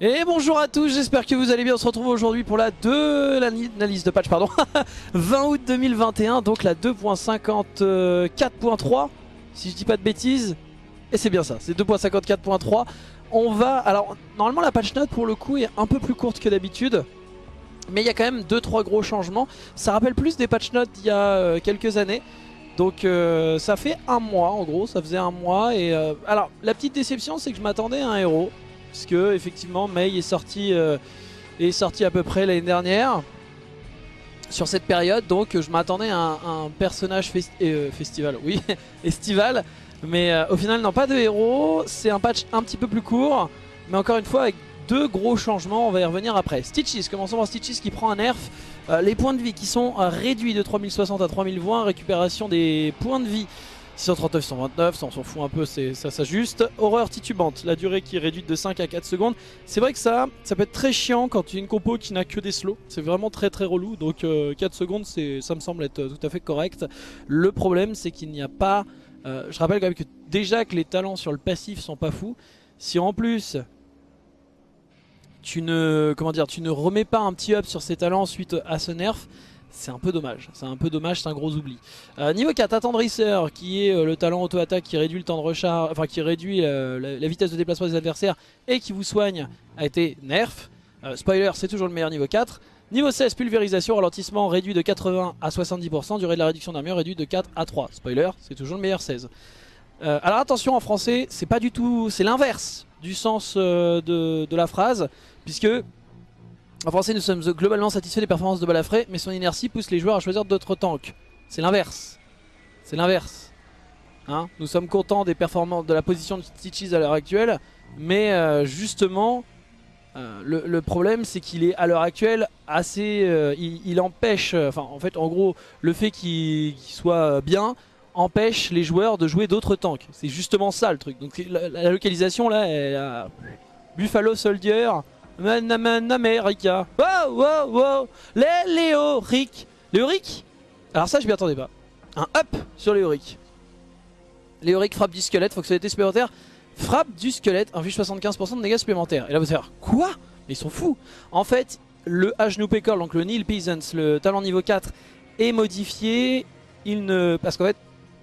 Et bonjour à tous, j'espère que vous allez bien. On se retrouve aujourd'hui pour la 2, l'analyse de patch, pardon, 20 août 2021, donc la 2.54.3, si je dis pas de bêtises. Et c'est bien ça, c'est 2.54.3. On va, alors normalement la patch note pour le coup est un peu plus courte que d'habitude. Mais il y a quand même 2-3 gros changements. Ça rappelle plus des patch notes d'il y a euh, quelques années. Donc euh, ça fait un mois en gros, ça faisait un mois. Et euh, alors la petite déception c'est que je m'attendais à un héros puisque effectivement Mei est sorti, euh, est sorti à peu près l'année dernière. Sur cette période donc je m'attendais à, un, personnage euh, festival, oui, estival. Mais euh, au final non pas de héros, c'est un patch un petit peu plus court. Mais encore une fois avec deux gros changements, on va y revenir après. Stitches, commençons par Stitches qui prend un nerf. les points de vie qui sont réduits de 3060 à 3020, récupération des points de vie 639, 129, ça on s'en fout un peu, ça s'ajuste. Horreur titubante, la durée qui est réduite de 5 à 4 secondes. C'est vrai que ça, ça peut être très chiant quand tu as une compo qui n'a que des slows. C'est vraiment très très relou, donc 4 euh, secondes, ça me semble être tout à fait correct. Le problème, c'est qu'il n'y a pas... Euh, je rappelle quand même que déjà que les talents sur le passif sont pas fous. Si en plus tu ne, comment dire, tu ne remets pas un petit up sur ces talents suite à ce nerf, c'est un peu dommage, c'est un peu dommage, c'est un gros oubli. Euh, niveau 4, attendrisseur, qui est euh, le talent auto-attaque qui réduit le temps de recharge, enfin qui réduit euh, la, vitesse de déplacement des adversaires et qui vous soigne, a été nerf. spoiler, c'est toujours le meilleur niveau 4. Niveau 16, pulvérisation, ralentissement réduit de 80 à 70%, durée de la réduction d'armure réduit de 4 à 3. Spoiler, c'est toujours le meilleur 16. alors attention, en français, c'est pas du tout, c'est l'inverse du sens de la phrase, puisque en français, nous sommes globalement satisfaits des performances de Balafré, mais son inertie pousse les joueurs à choisir d'autres tanks. C'est l'inverse. C'est l'inverse. Hein nous sommes contents des performances de la position de Stitches à l'heure actuelle, mais euh, justement, euh, le, problème c'est qu'il est à l'heure actuelle assez... Euh, il, empêche, enfin en fait en gros, le fait qu'il soit bien empêche les joueurs de jouer d'autres tanks. C'est justement ça le truc. Donc la, localisation là, elle Buffalo Soldier... America. Wow, wow, wow. Les Léoric. Léoric Alors ça, je m'y attendais pas. Un up sur Léoric. Léoric frappe du squelette, fonctionnalité supplémentaire. Frappe du squelette, inflige 75% de dégâts supplémentaires. Et là, vous allez dire, quoi? Mais ils sont fous. En fait, le H Pécor, donc le Neil Peasants, le talent niveau 4, est modifié. Il ne... Parce qu'en fait,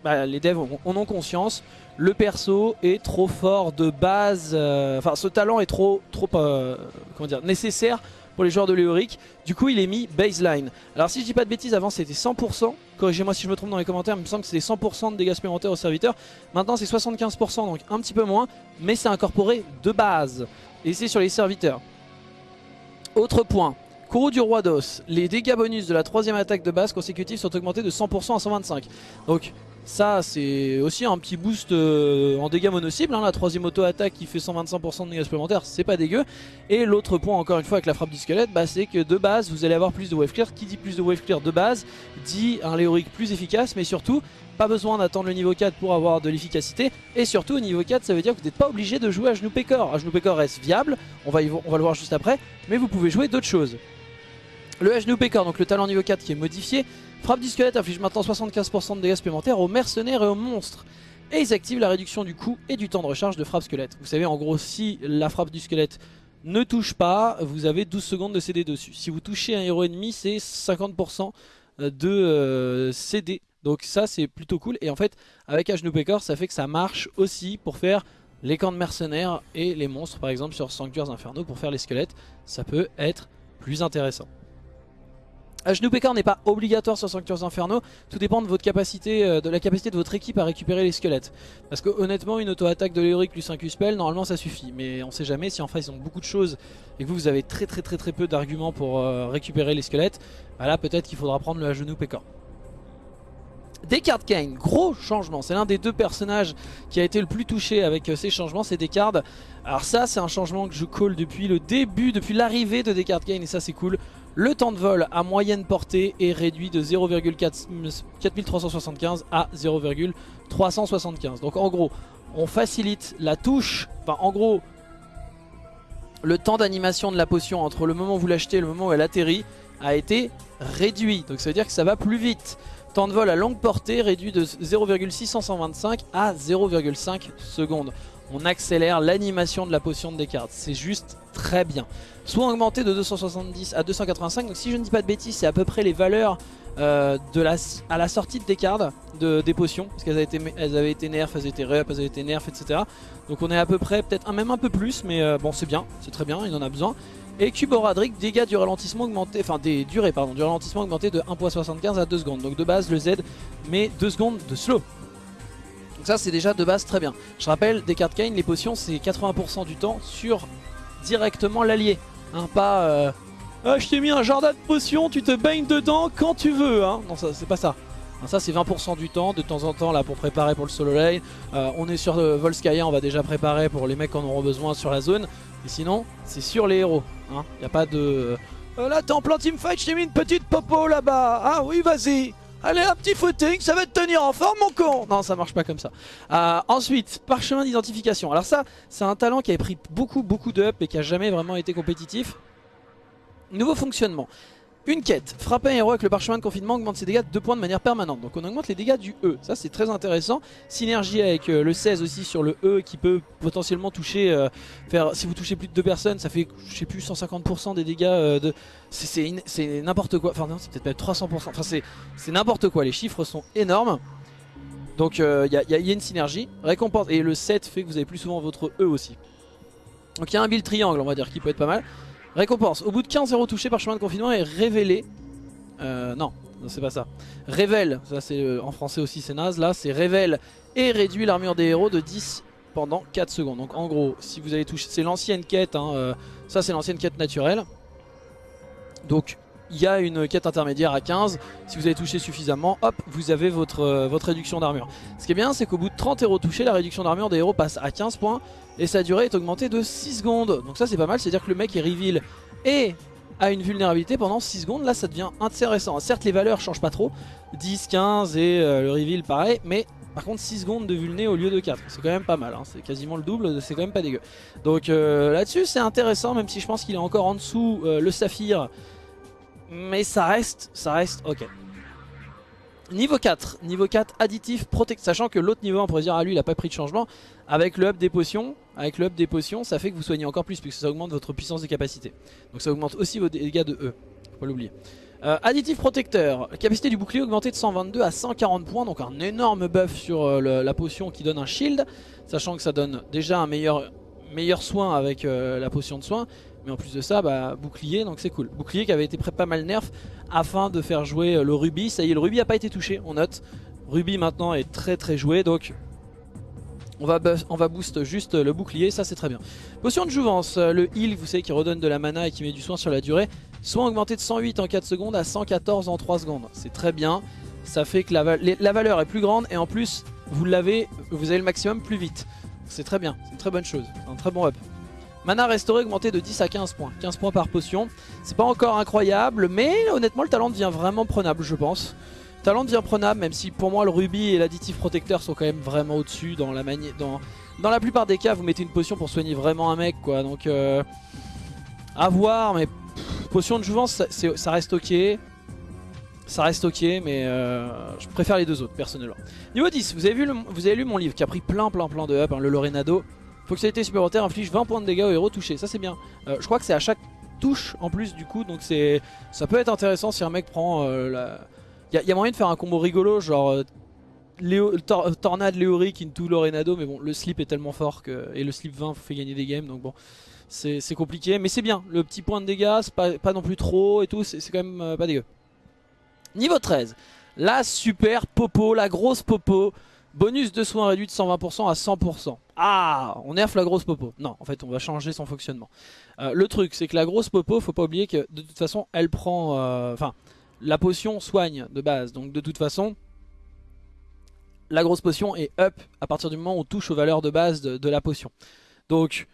bah, les devs en ont conscience le perso est trop fort de base, euh, enfin ce talent est trop, trop euh, nécessaire pour les joueurs de Léoric. Du coup il est mis baseline. Alors si je dis pas de bêtises, avant c'était 100%, corrigez-moi si je me trompe dans les commentaires, il me semble que c'était 100% de dégâts supplémentaires au serviteur. Maintenant c'est 75%, donc un petit peu moins, mais c'est incorporé de base. Et c'est sur les serviteurs. Autre point, Courroux du Roi d'Os, les dégâts bonus de la troisième attaque de base consécutive sont augmentés de 100% à 125. Donc ça c'est aussi un petit boost euh, en dégâts mono-cible, hein, la troisième auto-attaque qui fait 125% de dégâts supplémentaires, c'est pas dégueu. Et l'autre point encore une fois avec la frappe du squelette, bah, c'est que de base vous allez avoir plus de wave clear. Qui dit plus de wave clear de base, dit un Léoric plus efficace, mais surtout pas besoin d'attendre le niveau 4 pour avoir de l'efficacité. Et surtout au niveau 4 ça veut dire que vous n'êtes pas obligé de jouer à genoux pécor. À genoux pécor reste viable, on va, le voir juste après, mais vous pouvez jouer d'autres choses. Le H Pécor, donc le talent niveau 4 qui est modifié, Frappe du squelette inflige maintenant 75% de dégâts supplémentaires aux mercenaires et aux monstres. Et ils activent la réduction du coût et du temps de recharge de frappe squelette. Vous savez en gros si la frappe du squelette ne touche pas, vous avez 12 secondes de CD dessus. Si vous touchez un héros ennemi, c'est 50% de euh, CD. Donc ça c'est plutôt cool. Et en fait avec Pekor ça fait que ça marche aussi pour faire les camps de mercenaires et les monstres par exemple sur Sanctuaires Infernaux pour faire les squelettes. Ça peut être plus intéressant. Genou Pécor n'est pas obligatoire sur Sanctuaires Infernaux, tout dépend de votre capacité, euh, de la capacité de votre équipe à récupérer les squelettes. Parce que honnêtement une auto-attaque de Léoric plus un Q-Spell, normalement ça suffit. Mais on sait jamais si en face ils ont beaucoup de choses et que vous, avez très très très très peu d'arguments pour euh, récupérer les squelettes, bah là peut-être qu'il faudra prendre le genou Pécor. Descartes Kane, gros changement, c'est l'un des deux personnages qui a été le plus touché avec euh, ces changements, c'est Descartes. Alors ça c'est un changement que je call depuis le début, depuis l'arrivée de Descartes Kane et ça c'est cool. Le temps de vol à moyenne portée est réduit de 0,4375 à 0,375. Donc en gros, on facilite la touche, enfin en gros, le temps d'animation de la potion entre le moment où vous l'achetez et le moment où elle atterrit a été réduit. Donc ça veut dire que ça va plus vite. Temps de vol à longue portée réduit de 0,625 à 0,5 secondes. On accélère l'animation de la potion de Descartes. C'est juste très bien. Soit augmenté de 270 à 285, donc si je ne dis pas de bêtises, c'est à peu près les valeurs euh, à la sortie de des cartes, de, des potions, parce qu'elles avaient, été, elles avaient été elles étaient re-up, elles avaient été nerfs, etc. Donc on est à peu près, peut-être même un peu plus, mais euh, bon c'est bien, c'est très bien, il en a besoin. Et Cuboradric, dégâts du ralentissement augmenté, enfin des durées pardon, du ralentissement augmenté de 1.75 à 2 secondes. Donc de base le Z, mais 2 secondes de slow. Donc ça c'est déjà de base très bien. Je rappelle, des cartes Kane, les potions c'est 80% du temps sur directement l'allié. Hein, pas euh, ah, je t'ai mis un jardin de potions, tu te baignes dedans quand tu veux. Hein. Non, ça c'est pas ça. ça c'est 20% du temps, de temps en temps là pour préparer pour le solo lane. Euh, on est sur euh, Volskaya, on va déjà préparer pour les mecs qui en auront besoin sur la zone. Et sinon, c'est sur les héros. Hein. Y a pas de... Euh, là t'es en plein teamfight, je t'ai mis une petite popo là-bas. Ah oui, vas-y. Allez, un petit footing, ça va te tenir en forme, mon con Non, ça marche pas comme ça. Euh, ensuite, parchemin d'identification. Alors ça, c'est un talent qui avait pris beaucoup, beaucoup de up et qui a jamais vraiment été compétitif. Nouveau fonctionnement. Une quête, frapper un héros avec le parchemin de confinement augmente ses dégâts de 2 points de manière permanente. Donc on augmente les dégâts du E, ça c'est très intéressant. Synergie avec euh, le 16 aussi sur le E qui peut potentiellement toucher, euh, faire, si vous touchez plus de 2 personnes, ça fait je sais plus 150% des dégâts euh, de... C'est n'importe quoi, enfin non c'est peut-être même 300%, enfin c'est n'importe quoi, les chiffres sont énormes. Donc il y, y, a une synergie, récompense, et le 7 fait que vous avez plus souvent votre E aussi. Donc il y a un build triangle on va dire qui peut être pas mal. Récompense. Au bout de 15 euros touchés par chemin de confinement est révélé. Euh, non, c'est pas ça. Révèle, ça c'est euh, en français aussi c'est naze. Là c'est révèle et réduit l'armure des héros de 10 pendant 4 secondes. Donc en gros, si vous avez touché, c'est l'ancienne quête, hein, euh, ça c'est l'ancienne quête naturelle. Donc il y a une quête intermédiaire à 15. Si vous avez touché suffisamment, hop, vous avez votre, euh, votre réduction d'armure. Ce qui est bien, c'est qu'au bout de 30 héros touchés, la réduction d'armure des héros passe à 15 points et sa durée est augmentée de 6 secondes. Donc ça c'est pas mal, c'est-à-dire que le mec est reveal et a une vulnérabilité pendant 6 secondes. Là ça devient intéressant. Certes les valeurs changent pas trop, 10, 15 et euh, le reveal pareil, mais par contre 6 secondes de vulné au lieu de 4 C'est quand même pas mal, hein. c'est quasiment le double, c'est quand même pas dégueu Donc euh, là-dessus c'est intéressant Même si je pense qu'il est encore en dessous le saphir mais ça reste, ça reste ok. Niveau 4, niveau 4 additif protect, sachant que l'autre niveau on pourrait dire ah lui il a pas pris de changement avec le up des potions, avec le des potions ça fait que vous soignez encore plus puisque ça augmente votre puissance des capacités. Donc ça augmente aussi vos dégâts de E, faut pas l'oublier. Euh, additif protecteur, capacité du bouclier augmentée de 122 à 140 points, donc un énorme buff sur euh, la potion qui donne un shield, sachant que ça donne déjà un meilleur, meilleur soin avec euh, la potion de soin, mais en plus de ça, bah, bouclier, donc c'est cool. Bouclier qui avait été pas mal nerf afin de faire jouer euh, le rubis. Ça y est, le rubis a pas été touché, on note. Rubis maintenant est très très joué, donc on va, on boost juste le bouclier, ça c'est très bien. Potion de jouvence, euh, le heal, vous savez, qui redonne de la mana et qui met du soin sur la durée. Soin augmenté de 108 en 4 secondes à 114 en 3 secondes. C'est très bien. Ça fait que la, la valeur est plus grande et en plus, vous l'avez, vous avez le maximum plus vite. C'est très bien, c'est une très bonne chose, un très bon up. Mana restauré augmenté de 10 à 15 points. 15 points par potion. C'est pas encore incroyable, mais honnêtement le talent devient vraiment prenable je pense. Le talent devient prenable, même si pour moi le rubis et l'additif protecteur sont quand même vraiment au-dessus dans la plupart des cas, vous mettez une potion pour soigner vraiment un mec quoi. Donc euh, à voir, mais potion de jouvence ça, reste ok. Ça reste ok, mais euh, je préfère les deux autres personnellement. Niveau 10, vous avez, vu vous avez lu mon livre qui a pris plein plein plein de up, hein, le Lorenado. Fonctionnalité supplémentaire inflige 20 points de dégâts aux héros touchés. Ça c'est bien. Euh, je crois que c'est à chaque touche en plus du coup. Donc c'est ça peut être intéressant si un mec prend euh, la... Il y, a moyen de faire un combo rigolo genre euh, Tornade Léoric into Lorenado. Mais bon le slip est tellement fort que... Et le slip 20 fait gagner des games donc bon. C'est compliqué mais c'est bien. Le petit point de dégâts c'est pas, pas, non plus trop et tout. C'est quand même pas dégueu. Niveau 13. La super popo, la grosse popo. Bonus de soins réduit de 120% à 100%. Ah, on nerf la grosse popo. Non, en fait, on va changer son fonctionnement. Euh, le truc, c'est que la grosse popo, faut pas oublier que de toute façon, elle prend... Euh, enfin, la potion soigne de base. Donc de toute façon, la grosse potion est up à partir du moment où on touche aux valeurs de base de la potion. Donc,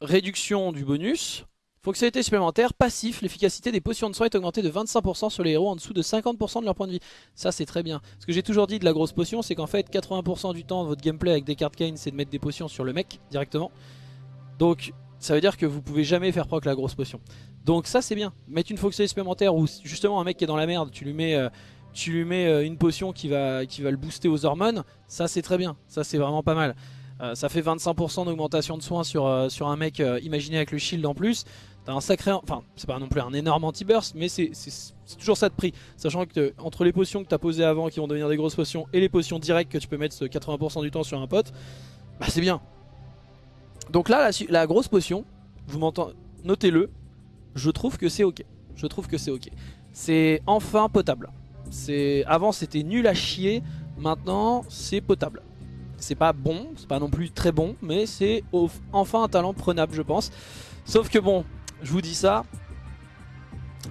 réduction du bonus, Fonctionnalité supplémentaire, passif, l'efficacité des potions de soin est augmentée de 25% sur les héros en dessous de 50% de leur point de vie. Ça c'est très bien. Ce que j'ai toujours dit de la grosse potion, c'est qu'en fait 80% du temps votre gameplay avec des cartes Kane c'est de mettre des potions sur le mec directement. Donc ça veut dire que vous pouvez jamais faire proc la grosse potion. Donc ça c'est bien. Mettre une fonctionnalité supplémentaire où justement un mec qui est dans la merde, tu lui mets, euh, tu lui mets euh, une potion qui va, le booster aux hormones, ça c'est très bien. Ça c'est vraiment pas mal. Euh, ça fait 25% d'augmentation de soins sur, un mec imaginé avec le shield en plus. T'as un sacré... Enfin, c'est pas non plus un énorme anti-burst, mais c'est toujours ça de prix. Sachant que entre les potions que t'as posées avant qui vont devenir des grosses potions et les potions directes que tu peux mettre 80% du temps sur un pote, bah c'est bien. Donc là, la, la grosse potion, vous m'entendez, notez-le, je trouve que c'est ok. Je trouve que c'est ok. C'est enfin potable. Avant c'était nul à chier, maintenant c'est potable. C'est pas bon, c'est pas non plus très bon, mais c'est enfin un talent prenable je pense. Sauf que bon, je vous dis ça,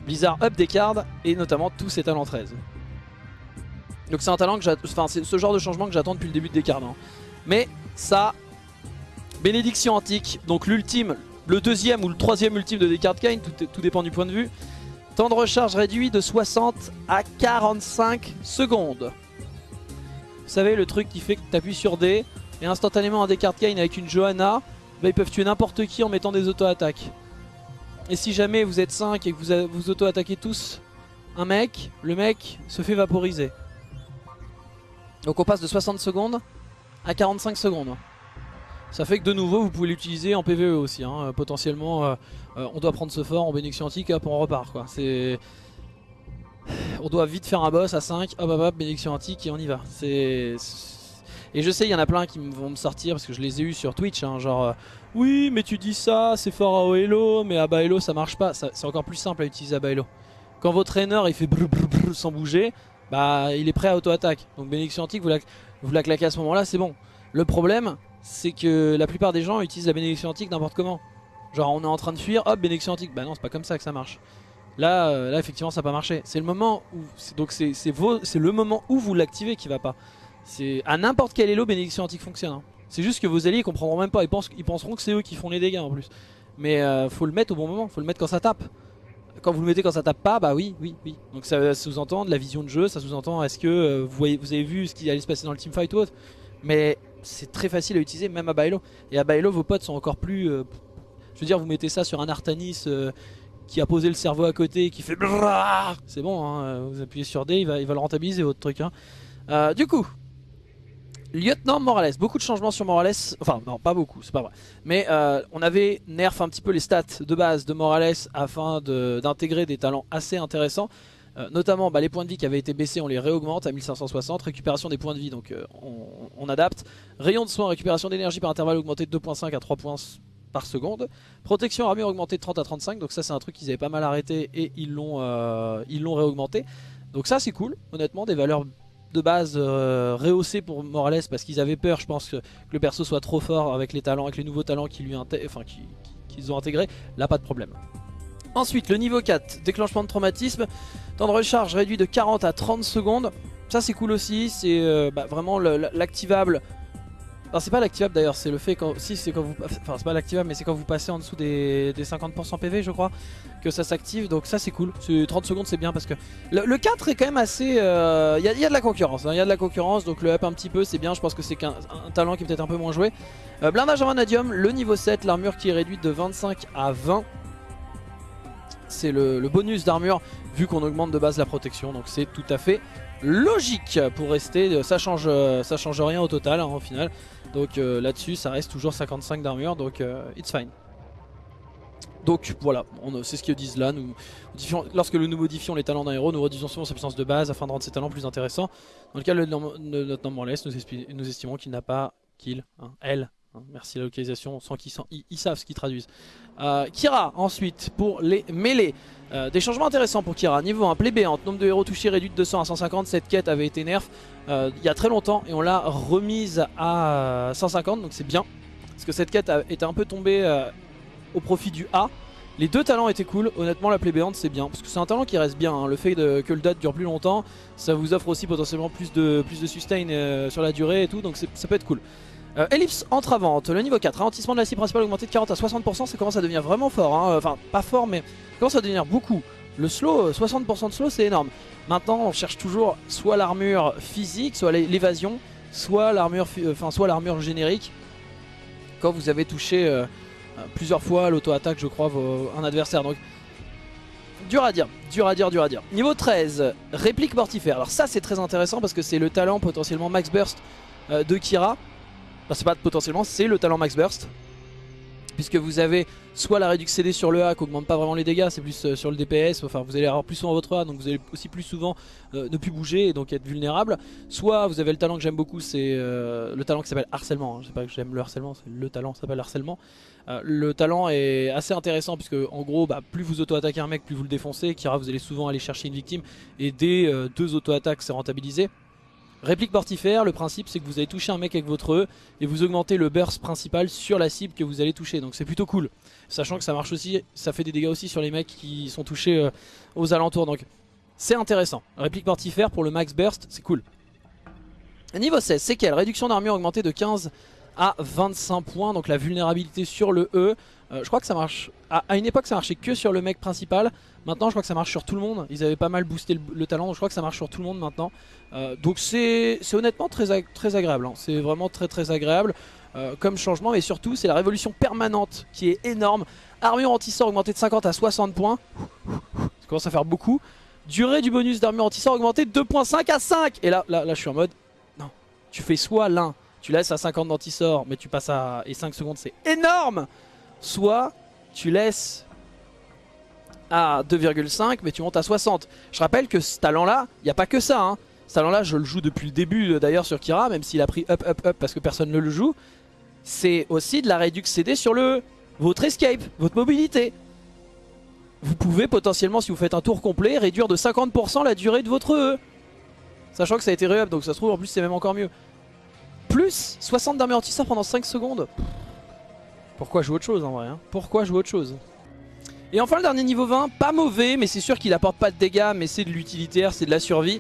Blizzard up des cards et notamment tous ses talents 13. Donc c'est un talent que enfin c'est ce genre de changement que j'attends depuis le début des cards. Hein. Mais ça, bénédiction antique, donc l'ultime, le deuxième ou le troisième ultime de Descartes Kane, tout, tout dépend du point de vue. Temps de recharge réduit de 60 à 45 secondes. Vous savez, le truc qui fait que tu appuies sur D et instantanément un Descartes Kane avec une Johanna, bah, ils peuvent tuer n'importe qui en mettant des auto-attaques. Et si jamais vous êtes 5 et que vous, vous auto-attaquez tous un mec, le mec se fait vaporiser. Donc on passe de 60 secondes à 45 secondes. Ça fait que de nouveau vous pouvez l'utiliser en PvE aussi. Hein. Euh, potentiellement euh, euh, on doit prendre ce fort en bénédiction antique, hop on repart quoi. On doit vite faire un boss à 5, hop hop hop, bénédiction antique et on y va. C'est... Et je sais il y en a plein qui vont me sortir parce que je les ai eu sur Twitch, hein, genre oui mais tu dis ça, c'est fort à Oelo, mais à Baelo ça marche pas. C'est encore plus simple à utiliser à Baelo. Quand votre traîneur il fait brr, brr, sans bouger, bah il est prêt à auto-attaque. Donc bénédiction antique vous la, claquez à ce moment là, c'est bon. Le problème c'est que la plupart des gens utilisent la bénédiction antique n'importe comment. Genre on est en train de fuir, hop bénédiction antique. Bah non c'est pas comme ça que ça marche. Là, euh, là effectivement ça n'a pas marché. C'est le moment où donc c'est le moment où vous l'activez qui va pas. C'est à n'importe quel elo bénédiction antique fonctionne. Hein. C'est juste que vos alliés comprendront même pas. Ils, penseront que c'est eux qui font les dégâts en plus. Mais euh, faut le mettre au bon moment. Faut le mettre quand ça tape. Quand vous le mettez quand ça tape pas, bah oui, oui, oui. Donc ça sous-entend de la vision de jeu. Ça sous-entend est-ce que euh, vous, avez vu ce qui allait se passer dans le teamfight ou autre. Mais c'est très facile à utiliser même à Bailo. Et à Bailo vos potes sont encore plus... Euh, je veux dire vous mettez ça sur un Artanis qui a posé le cerveau à côté qui fait... C'est bon, hein, vous appuyez sur D, il va, le rentabiliser votre truc. Hein. Du coup, Lieutenant Morales, beaucoup de changements sur Morales, enfin non pas beaucoup, c'est pas vrai. Mais on avait nerf un petit peu les stats de base de Morales afin d'intégrer des talents assez intéressants. Euh, notamment bah, les points de vie qui avaient été baissés on les réaugmente à 1560 Récupération des points de vie donc euh, on, adapte. Rayon de soins, récupération d'énergie par intervalle augmenté de 2.5 à 3 points par seconde. Protection armure augmentée de 30 à 35 Donc ça c'est un truc qu'ils avaient pas mal arrêté et ils l'ont euh, réaugmenté. Donc ça c'est cool. Honnêtement des valeurs de base rehaussées pour Morales parce qu'ils avaient peur je pense que, le perso soit trop fort avec les talents avec les nouveaux talents qu'ils lui enfin, qu'ils ont intégrés là pas de problème Ensuite le niveau 4 déclenchement de traumatisme Temps de recharge réduit de 40 à 30 secondes. Ça c'est cool aussi, c'est euh, bah, vraiment l'activable. C'est pas l'activable d'ailleurs, c'est le fait quand... Si c'est quand vous... Enfin c'est pas l'activable mais c'est quand vous passez en dessous des, 50% PV je crois que ça s'active donc ça c'est cool. 30 secondes c'est bien parce que le, 4 est quand même assez... Il euh, y, a de la concurrence, hein. il y a de la concurrence donc le up un petit peu c'est bien, je pense que c'est qu'un talent qui est peut-être un peu moins joué. Euh, blindage en vanadium, le niveau 7, l'armure qui est réduite de 25 à 20 c'est le, bonus d'armure vu qu'on augmente de base la protection. Donc c'est tout à fait logique pour rester. Ça change, ça change rien au total hein, au final. Donc euh, là-dessus ça reste toujours 55 d'armure donc euh, it's fine. Donc voilà, c'est ce qu'ils disent là. Nous, lorsque nous modifions les talents d'un héros, nous réduisons souvent sa puissance de base afin de rendre ses talents plus intéressants. Dans le cas de notre nom laisse, nous, estimons qu'il n'a pas, qu'il, hein, elle, merci la localisation, sans qu'ils ils, savent ce qu'ils traduisent. Euh, Kira ensuite pour les mêlées. Euh, des changements intéressants pour Kira. Niveau 1, plébéante, nombre de héros touchés réduit de 200 à 150. Cette quête avait été nerf euh, il y a très longtemps et on l'a remise à 150 donc c'est bien. Parce que cette quête était un peu tombée au profit du A. Les deux talents étaient cool, honnêtement la plébéante c'est bien, parce que c'est un talent qui reste bien, hein. le fait que le date dure plus longtemps, ça vous offre aussi potentiellement plus de, plus de sustain sur la durée et tout, donc ça peut être cool. Euh, ellipse entravante, le niveau 4, ralentissement de la scie principale augmenté de 40 à 60%, ça commence à devenir vraiment fort, hein. enfin pas fort mais ça commence à devenir beaucoup. Le slow, 60% de slow c'est énorme. Maintenant on cherche toujours soit l'armure physique, soit l'évasion, soit l'armure enfin soit l'armure générique. Quand vous avez touché euh, plusieurs fois l'auto-attaque je crois un adversaire. Donc dur à dire, dur à dire, dur à dire. Niveau 13, réplique mortifère. Alors ça c'est très intéressant parce que c'est le talent potentiellement max burst euh, de Kira. C'est pas potentiellement, c'est le talent Max Burst. Puisque vous avez soit la réduction CD sur le A qui augmente pas vraiment les dégâts, c'est plus euh, sur le DPS, enfin vous allez avoir plus souvent votre A, donc vous allez aussi plus souvent euh, ne plus bouger et donc être vulnérable. Soit vous avez le talent que j'aime beaucoup, c'est euh, le talent qui s'appelle harcèlement, hein. je sais pas que j'aime le harcèlement, c'est le talent s'appelle harcèlement. le talent est assez intéressant puisque en gros bah, plus vous auto-attaquez un mec, plus vous le défoncez, Kira vous allez souvent aller chercher une victime et dès deux auto-attaques c'est rentabilisé. Réplique mortifère, le principe c'est que vous allez toucher un mec avec votre E et vous augmentez le burst principal sur la cible que vous allez toucher. Donc c'est plutôt cool. Sachant que ça marche aussi, ça fait des dégâts aussi sur les mecs qui sont touchés euh, aux alentours. Donc c'est intéressant. Réplique mortifère pour le max burst, c'est cool. Niveau 16, c'est quelle? Réduction d'armure augmentée de 15 à 25 points. Donc la vulnérabilité sur le E. Euh, je crois que ça marche. À, une époque, ça marchait que sur le mec principal. Maintenant, je crois que ça marche sur tout le monde. Ils avaient pas mal boosté le, talent, donc je crois que ça marche sur tout le monde maintenant. Euh, donc c'est honnêtement très, très agréable. Hein. C'est vraiment très très agréable euh, comme changement. Et surtout, c'est la révolution permanente qui est énorme. Armure anti-sort augmentée de 50 à 60 points. Ça commence à faire beaucoup. Durée du bonus d'armure anti-sort augmentée de 2.5 à 5. Et là, là, là, je suis en mode, non, tu fais soit l'un, tu laisses à 50 d'anti-sort, mais tu passes à... Et 5 secondes, c'est énorme soit tu laisses à 2,5 mais tu montes à 60. Je rappelle que ce talent là, il n'y a pas que ça. Hein. Ce talent là, je le joue depuis le début euh, d'ailleurs sur Kira, même s'il a pris up up up parce que personne ne le joue. C'est aussi de la réduction CD sur le votre escape, votre mobilité. Vous pouvez potentiellement, si vous faites un tour complet, réduire de 50% la durée de votre E. Sachant que ça a été re-up, donc ça se trouve en plus c'est même encore mieux. Plus 60 d'armure pendant 5 secondes. Pourquoi jouer autre chose en vrai hein? Pourquoi jouer autre chose? Et enfin le dernier niveau 20, pas mauvais, mais c'est sûr qu'il apporte pas de dégâts, mais c'est de l'utilitaire, c'est de la survie.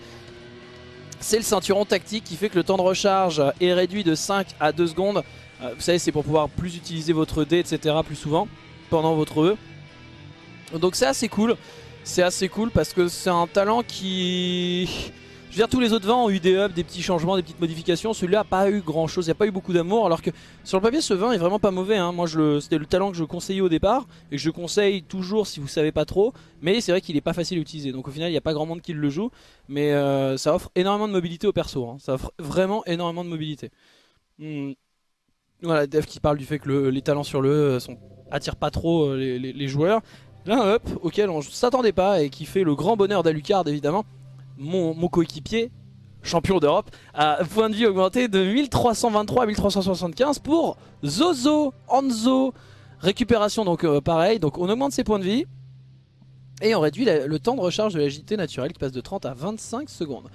C'est le ceinturon tactique qui fait que le temps de recharge est réduit de 5 à 2 secondes. Euh, vous savez, c'est pour pouvoir plus utiliser votre D, etc. plus souvent pendant votre E. Donc c'est assez cool. C'est assez cool parce que c'est un talent qui veux dire, tous les autres vins ont eu des ups, des petits changements, des petites modifications. Celui-là n'a pas eu grand chose, il n'y a pas eu beaucoup d'amour. Alors que sur le papier, ce vin est vraiment pas mauvais. Hein. Moi, c'était le talent que je conseillais au départ et que je conseille toujours si vous savez pas trop. Mais c'est vrai qu'il est pas facile à utiliser. Donc au final, il n'y a pas grand monde qui le joue. Mais euh, ça offre énormément de mobilité au perso. Hein. Ça offre vraiment énormément de mobilité. Hmm. Voilà, Dev qui parle du fait que les talents sur le euh, sont, attirent pas trop euh, les, joueurs. Là, un up auquel on s'attendait pas et qui fait le grand bonheur d'Alucard évidemment mon, coéquipier, champion d'Europe, a point de vie augmenté de 1323 à 1375 pour Zozo, Anzo, récupération donc euh, pareil, donc on augmente ses points de vie et on réduit le temps de recharge de l'agilité naturelle qui passe de 30 à 25 secondes.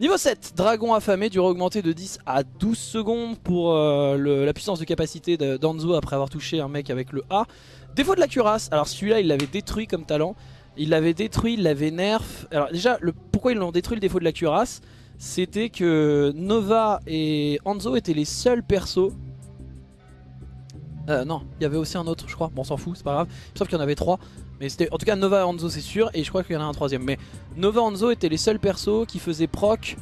Niveau 7, Dragon affamé, durée augmentée de 10 à 12 secondes pour euh, la puissance de capacité d'Anzo après avoir touché un mec avec le A. Défaut de la cuirasse, alors celui-là il l'avait détruit comme talent, il l'avait détruit, il l'avait nerf. Alors déjà, pourquoi ils l'ont détruit le défaut de la cuirasse? C'était que Nova et Hanzo étaient les seuls persos. Euh, non, il y avait aussi un autre, je crois. Bon, on s'en fout, c'est pas grave. Sauf qu'il y en avait trois. Mais c'était en tout cas Nova et Hanzo, c'est sûr. Et je crois qu'il y en a un troisième. Mais Nova et Hanzo étaient les seuls persos qui faisaient proc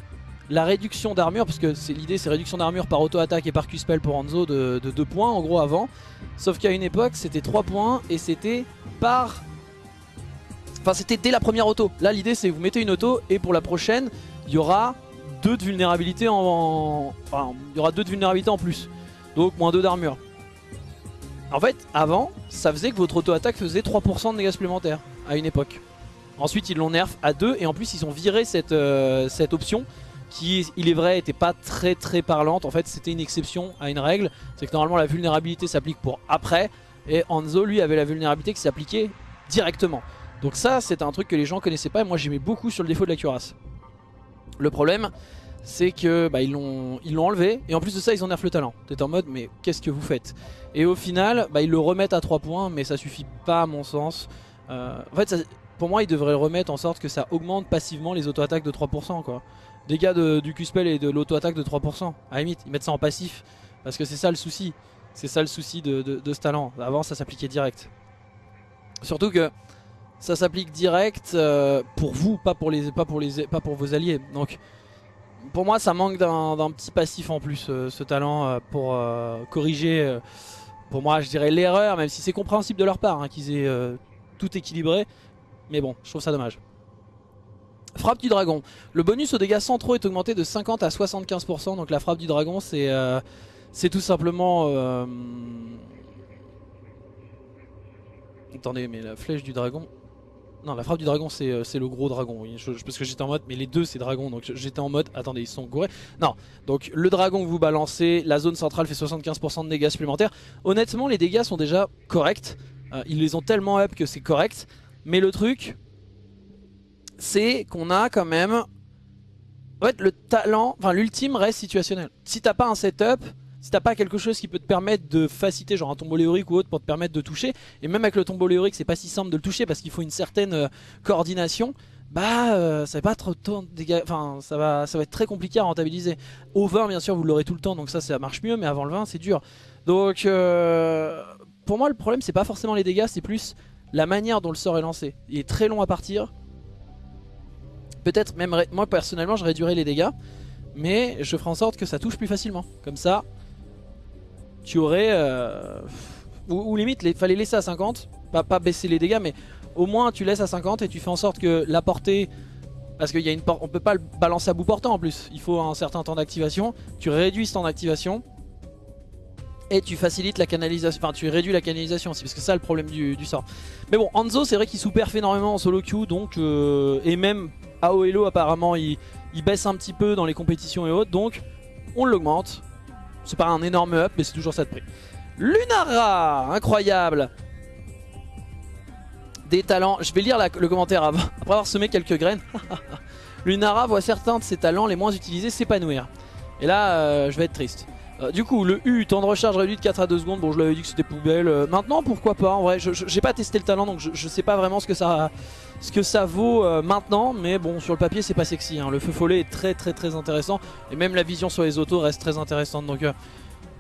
la réduction d'armure, parce que l'idée c'est réduction d'armure par auto-attaque et par Q-spell pour Hanzo de, de 2 points en gros avant. Sauf qu'à une époque c'était 3 points et c'était par Enfin c'était dès la première auto. Là l'idée c'est vous mettez une auto et pour la prochaine il y aura deux de vulnérabilité en... Enfin il y aura deux de vulnérabilité en plus. Donc moins 2 d'armure. En fait avant ça faisait que votre auto-attaque faisait 3% de dégâts supplémentaires à une époque. Ensuite ils l'ont nerf à 2 et en plus ils ont viré cette, euh, cette option qui il est vrai était pas très très parlante. En fait c'était une exception à une règle. C'est que normalement la vulnérabilité s'applique pour après. Et Hanzo lui avait la vulnérabilité qui s'appliquait directement. Donc ça c'est un truc que les gens connaissaient pas et moi j'aimais beaucoup sur le défaut de la cuirasse. Le problème c'est que bah, ils l'ont enlevé et en plus de ça ils nerf le talent. T'es en mode mais qu'est-ce que vous faites? Et au final bah, ils le remettent à 3 points mais ça suffit pas à mon sens. Euh, en fait pour moi ils devraient remettre en sorte que ça augmente passivement les auto-attaques de 3% quoi. Dégâts du Q-spell et de l'auto-attaque de 3%. À la limite ils mettent ça en passif parce que c'est ça le souci. C'est ça le souci de, de ce talent. Avant ça s'appliquait direct. Surtout que ça s'applique direct euh, pour vous, pas pour, les, pas, pas pour vos alliés. Donc pour moi ça manque d'un petit passif en plus euh, ce talent euh, pour corriger pour moi je dirais l'erreur même si c'est compréhensible de leur part hein, qu'ils aient tout équilibré mais bon je trouve ça dommage Frappe du dragon. Le bonus aux dégâts centraux est augmenté de 50 à 75%. Donc la frappe du dragon c'est c'est tout simplement... Attendez, mais la flèche du dragon... Non, la frappe du dragon, c'est euh, le gros dragon. Je- parce que j'étais en mode, mais les deux, c'est dragon. Donc j'étais en mode, attendez, ils sont gourés. Non, donc le dragon que vous balancez, la zone centrale fait 75% de dégâts supplémentaires. Honnêtement, les dégâts sont déjà corrects. Euh, ils les ont tellement up que c'est correct. Mais le truc, c'est qu'on a quand même... En fait, le talent, enfin l'ultime reste situationnel. Si t'as pas un setup, si t'as pas quelque chose qui peut te permettre de faciliter, genre un tombeau léorique ou autre pour te permettre de toucher, et même avec le tombeau léorique, c'est pas si simple de le toucher parce qu'il faut une certaine euh, coordination, bah euh, ça va pas trop enfin ça va, ça va être très compliqué à rentabiliser. Au 20 bien sûr vous l'aurez tout le temps donc ça ça marche mieux mais avant le 20 c'est dur. Donc euh, pour moi le problème c'est pas forcément les dégâts c'est plus la manière dont le sort est lancé. Il est très long à partir. Peut-être même, moi personnellement je réduirais les dégâts mais je ferai en sorte que ça touche plus facilement. Comme ça tu aurais... euh, ou, limite il fallait laisser à 50, pas, baisser les dégâts mais au moins tu laisses à 50 et tu fais en sorte que la portée parce qu'il y a une por- on peut pas le balancer à bout portant en plus. Il faut un certain temps d'activation. Tu réduis ce temps d'activation et tu facilites la canalisation enfin tu réduis la canalisation aussi parce que c'est ça le problème du, sort. Mais bon Hanzo c'est vrai qu'il sous-perf énormément en solo queue donc euh, et même AO Elo apparemment il baisse un petit peu dans les compétitions et autres donc on l'augmente c'est pas un énorme up mais c'est toujours ça de prix Lunara incroyable des talents. Je vais lire le commentaire avant, après avoir semé quelques graines. Lunara voit certains de ses talents les moins utilisés s'épanouir. Et là, euh, je vais être triste. Euh, du coup, le U, temps de recharge réduit de 4 à 2 secondes. Bon, je l'avais dit que c'était poubelle. Euh, maintenant, pourquoi pas En vrai, j'ai pas testé le talent, donc je, je sais pas vraiment ce que ça, ce que ça vaut euh, maintenant. Mais bon, sur le papier, c'est pas sexy. hein. Le feu follet est très très très intéressant. Et même la vision sur les autos reste très intéressante. Donc,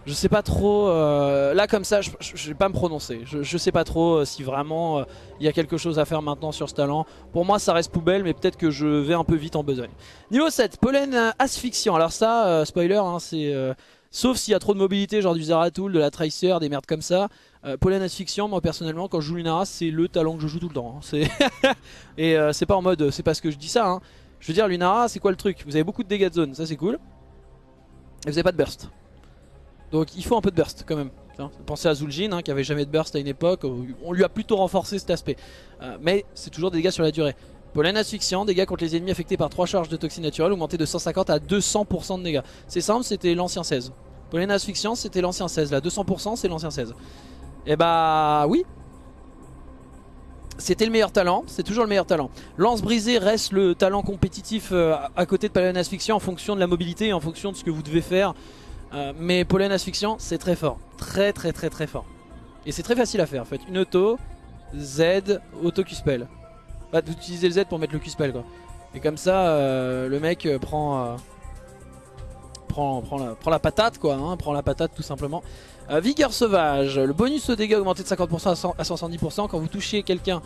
je sais pas trop. là, comme ça, je, je- je vais pas me prononcer. Je, sais pas trop si vraiment il y a quelque chose à faire maintenant sur ce talent. Pour moi, ça reste poubelle, mais peut-être que je vais un peu vite en besogne. Niveau 7, pollen asphyxiant. Alors, ça, spoiler, hein, c'est. Sauf s'il y a trop de mobilité, genre du Zeratul, de la Tracer, des merdes comme ça. Euh, pollen asphyxiant, moi personnellement, quand je joue Lunara, c'est le talent que je joue tout le temps. hein. Et euh, c'est pas en mode, c'est parce que je dis ça. hein. Je veux dire, Lunara, c'est quoi le truc? Vous avez beaucoup de dégâts de zone, ça c'est cool. Et vous avez pas de burst. Donc il faut un peu de burst quand même. Pensez à Zul'jin hein, qui avait jamais de burst à une époque. On lui a plutôt renforcé cet aspect. Euh, mais c'est toujours des dégâts sur la durée. Pollen asphyxiant, dégâts contre les ennemis affectés par 3 charges de toxines naturelles augmentés de 150 à 200% de dégâts. C'est simple, c'était l'ancien 16. Pollen asphyxiant, c'était l'ancien 16. Là, 200%, c'est l'ancien 16. Et bah oui. C'était le meilleur talent, c'est toujours le meilleur talent. Lance brisée reste le talent compétitif euh, à côté de pollen asphyxiant en fonction de la mobilité et en fonction de ce que vous devez faire. Euh, mais pollen asphyxiant, c'est très fort. Très très très très fort. Et c'est très facile à faire. Faites une auto, Z, auto Q-spell. Bah, vous utilisez le Z pour mettre le Q-spell quoi. Et comme ça, euh, le mec euh, prend, euh, prend, la, patate quoi. hein, prend la patate tout simplement. Vigueur sauvage. Le bonus au dégâts augmenté de 50% à 100 à 170%. Quand vous touchez quelqu'un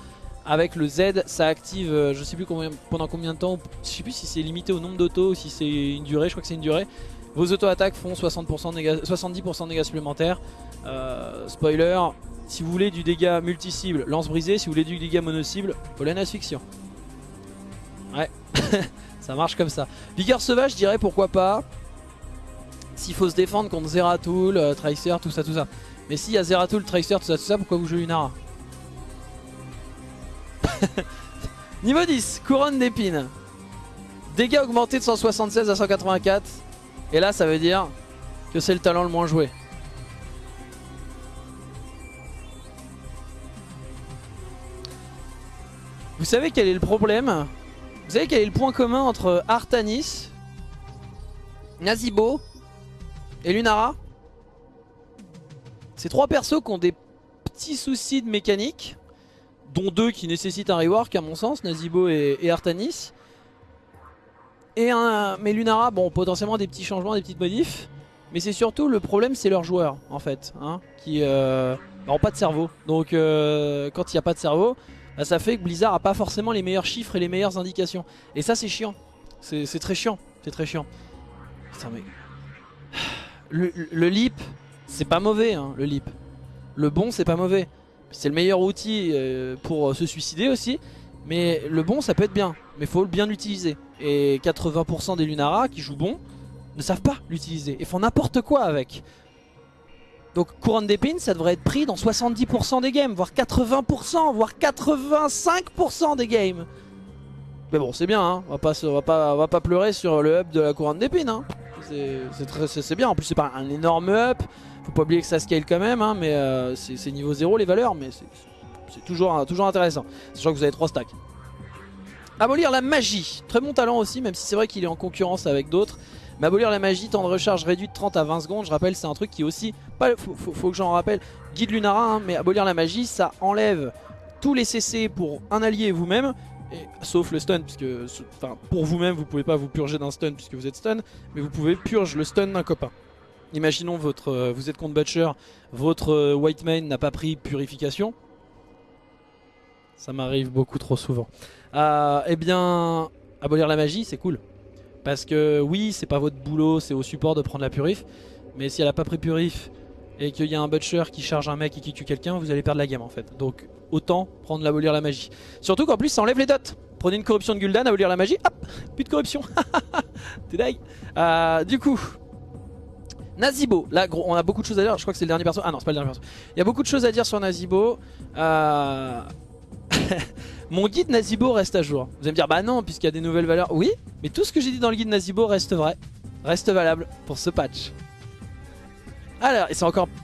avec le Z, ça active je sais plus combien, pendant combien de temps. Je sais plus si c'est limité au nombre d'autos ou si c'est une durée. Je crois que c'est une durée. Vos auto-attaques font 60% de dégâts, 70% de dégâts supplémentaires. Euh, spoiler, si vous voulez du dégât multi-cible, lance brisée. Si vous voulez du dégât mono-cible, pollen asphyxiant. Ouais, ça marche comme ça. Vigueur sauvage, je dirais pourquoi pas. S'il faut se défendre contre Zeratul, euh, Tracer, tout ça, tout ça. Mais s'il y a Zeratul, Tracer, tout ça, tout ça, pourquoi vous jouez Lunara Niveau 10, couronne d'épines. Dégâts augmentés de 176 à 184. Et là, ça veut dire que c'est le talent le moins joué. Vous savez quel est le problème? Vous savez quel est le point commun entre Artanis, Nazibo et Lunara? C'est trois persos qui ont des petits soucis de mécanique, dont deux qui nécessitent un rework à mon sens, Nazibo et, et Artanis. Et un, mais Lunara, bon, potentiellement des petits changements, des petites modifs. Mais c'est surtout le problème, c'est leurs joueurs en fait, hein, qui euh, n'ont pas de cerveau. Donc euh, quand il n'y a pas de cerveau, bah, ça fait que Blizzard a pas forcément les meilleurs chiffres et les meilleures indications. Et ça c'est chiant, c'est très chiant, c'est très chiant. Mais... Le, le leap, c'est pas mauvais hein, le leap. Le bon c'est pas mauvais. C'est le meilleur outil euh, pour euh, se suicider aussi. Mais le bon ça peut être bien, mais faut bien l'utiliser. Et 80% des Lunara qui jouent bon ne savent pas l'utiliser et font n'importe quoi avec. Donc couronne d'épine, ça devrait être pris dans 70% des games, voire 80%, voire 85% des games. Mais bon, c'est bien, hein. on, va pas, on, pas, va pas pleurer sur le up de la couronne d'épine. Hein. C'est bien, en plus c'est pas un énorme up, faut pas oublier que ça scale quand même, hein, mais euh, c'est niveau 0 les valeurs, mais c'est toujours, toujours intéressant. Sachant que vous avez 3 stacks. Abolir la magie, très bon talent aussi, même si c'est vrai qu'il est en concurrence avec d'autres. Mais abolir la magie, temps de recharge réduit de 30 à 20 secondes, je rappelle c'est un truc qui aussi, pas, faut, que j'en rappelle, guide Lunara, hein, mais abolir la magie ça enlève tous les CC pour un allié et vous-même, sauf le stun, puisque pour vous-même vous pouvez pas vous purger d'un stun puisque vous êtes stun, mais vous pouvez purger le stun d'un copain. Imaginons votre, euh, vous êtes contre Butcher, votre euh, white main n'a pas pris purification. Ça m'arrive beaucoup trop souvent. Euh, eh bien, abolir la magie, c'est cool. Parce que oui, c'est pas votre boulot, c'est au support de prendre la purif. Mais si elle a pas pris purif et qu'il y a un butcher qui charge un mec et qui tue quelqu'un, vous allez perdre la game en fait. Donc autant prendre l'abolir la magie. Surtout qu'en plus ça enlève les dots. Prenez une corruption de Gul'dan, abolir la magie, hop, plus de corruption. T'es dingue. Euh, du coup, Nazibo, là gros, on a beaucoup de choses à dire, je crois que c'est le dernier perso. Ah non, c'est pas le dernier perso. Il y a beaucoup de choses à dire sur Nazibo. Euh... Mon guide Nazibo reste à jour. Vous allez me dire, bah non, puisqu'il y a des nouvelles valeurs. Oui, mais tout ce que j'ai dit dans le guide Nazibo reste vrai. Reste valable pour ce patch. Alors, et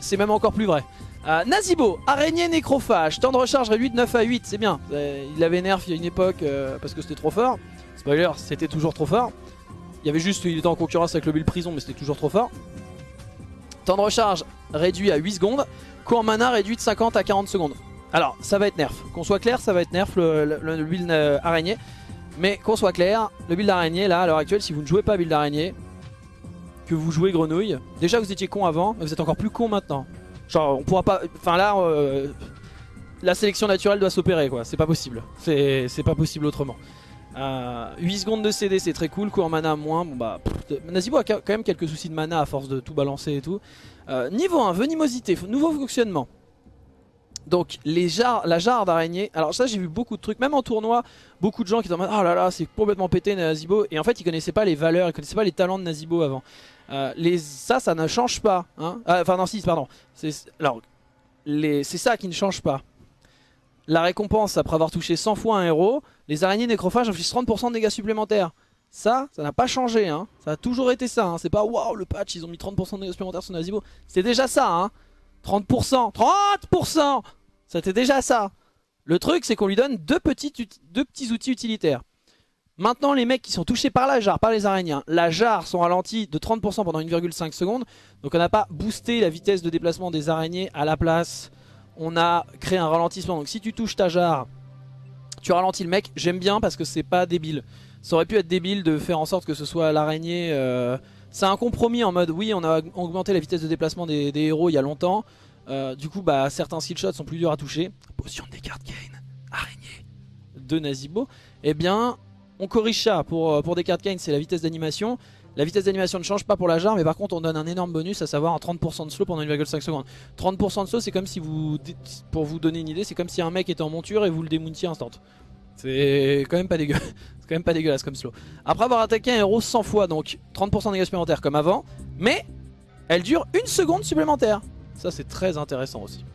c'est même encore plus vrai. Euh, Nazibo, araignée nécrophage, temps de recharge réduit de 9 à 8, c'est bien. Euh, il avait nerf il y a une époque euh, parce que c'était trop fort. Spoiler, c'était toujours trop fort. Il y avait juste, il était en concurrence avec le build prison, mais c'était toujours trop fort. Temps de recharge réduit à 8 secondes. Cours mana réduit de 50 à 40 secondes. Alors, ça va être nerf. Qu'on soit clair, ça va être nerf le, build euh, araignée. Mais qu'on soit clair, le build araignée, là, à l'heure actuelle, si vous ne jouez pas build araignée, que vous jouez grenouille, déjà vous étiez con avant, mais vous êtes encore plus con maintenant. Genre, on pourra pas... Enfin là, euh, la sélection naturelle doit s'opérer, quoi. C'est pas possible. C'est pas possible autrement. 8 euh, secondes de CD c'est très cool, cours mana moins, bon bah Nazibo a quand même quelques soucis de mana à force de tout balancer et tout. niveau 1, venimosité, nouveau fonctionnement. Donc les jarres, la jarre d'araignée, alors ça j'ai vu beaucoup de trucs, même en tournoi, beaucoup de gens qui disent oh là là c'est complètement pété Nazibo et en fait ils connaissaient pas les valeurs, ils connaissaient pas les talents de Nazibo avant. Euh, ça, ça ne change pas. Hein. Ah, enfin non si, pardon. Alors c'est ça qui ne change pas. La récompense après avoir touché 100 fois un héros, les araignées nécrophages infligent 30% de dégâts supplémentaires. Ça, ça n'a pas changé, hein. ça a toujours été ça. Hein. C'est pas waouh le patch, ils ont mis 30% de dégâts supplémentaires sur Nazibo. C'est déjà ça, hein. 30% 30% C'était déjà ça Le truc c'est qu'on lui donne deux petits, outils utilitaires. Maintenant les mecs qui sont touchés par la jarre, par les araignées, la jarre sont ralentis de 30% pendant 1,5 secondes. Donc on n'a pas boosté la vitesse de déplacement des araignées à la place. On a créé un ralentissement. Donc si tu touches ta jarre, tu ralentis le mec. J'aime bien parce que c'est pas débile. Ça aurait pu être débile de faire en sorte que ce soit l'araignée... Euh, c'est un compromis en mode oui on a augmenté la vitesse de déplacement des, héros il y a longtemps. Euh, du coup bah certains skill shots sont plus durs à toucher. Potion de Descartes Kane, araignée de Nazibo. Eh bien on corrige ça pour, euh, Descartes Kane c'est la vitesse d'animation. La vitesse d'animation ne change pas pour la jarre mais par contre on donne un énorme bonus à savoir un 30% de slow pendant 1,5 secondes. 30% de slow c'est comme si vous, pour vous donner une idée, c'est comme si un mec était en monture et vous le démountiez instant. C'est quand même pas dégueu. C'est quand même pas dégueulasse comme slow. Après avoir attaqué un héros 100 fois, donc 30% de dégâts supplémentaires comme avant, mais elle dure une seconde supplémentaire. Ça c'est très intéressant aussi.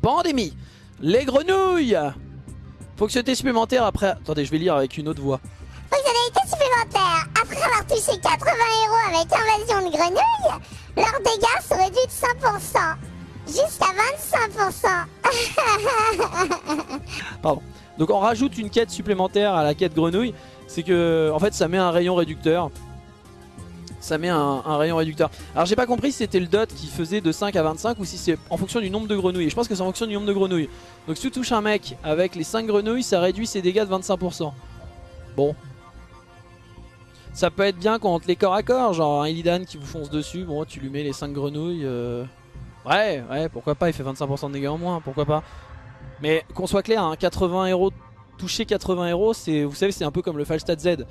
Pandémie. Les grenouilles. Fonctionnalité supplémentaire après... Attendez, je vais lire avec une autre voix. Fonctionnalité supplémentaire. Après avoir touché 80 héros avec invasion de grenouilles, leurs dégâts sont réduits de 100%. Jusqu'à 25%. Pardon. Donc on rajoute une quête supplémentaire à la quête grenouille. C'est que en fait ça met un rayon réducteur. Ça met un, rayon réducteur. Alors j'ai pas compris si c'était le dot qui faisait de 5 à 25 ou si c'est en fonction du nombre de grenouilles. je pense que c'est en fonction du nombre de grenouilles. Donc si tu touches un mec avec les 5 grenouilles, ça réduit ses dégâts de 25%. Bon. Ça peut être bien contre les corps à corps, genre un Illidan qui vous fonce dessus, bon tu lui mets les 5 grenouilles. Euh. Ouais, ouais, pourquoi pas, il fait 25% de dégâts en moins, pourquoi pas. Mais qu'on soit clair, 80 hein, héros, toucher 80 héros, vous savez c'est un peu comme le Falstad Z.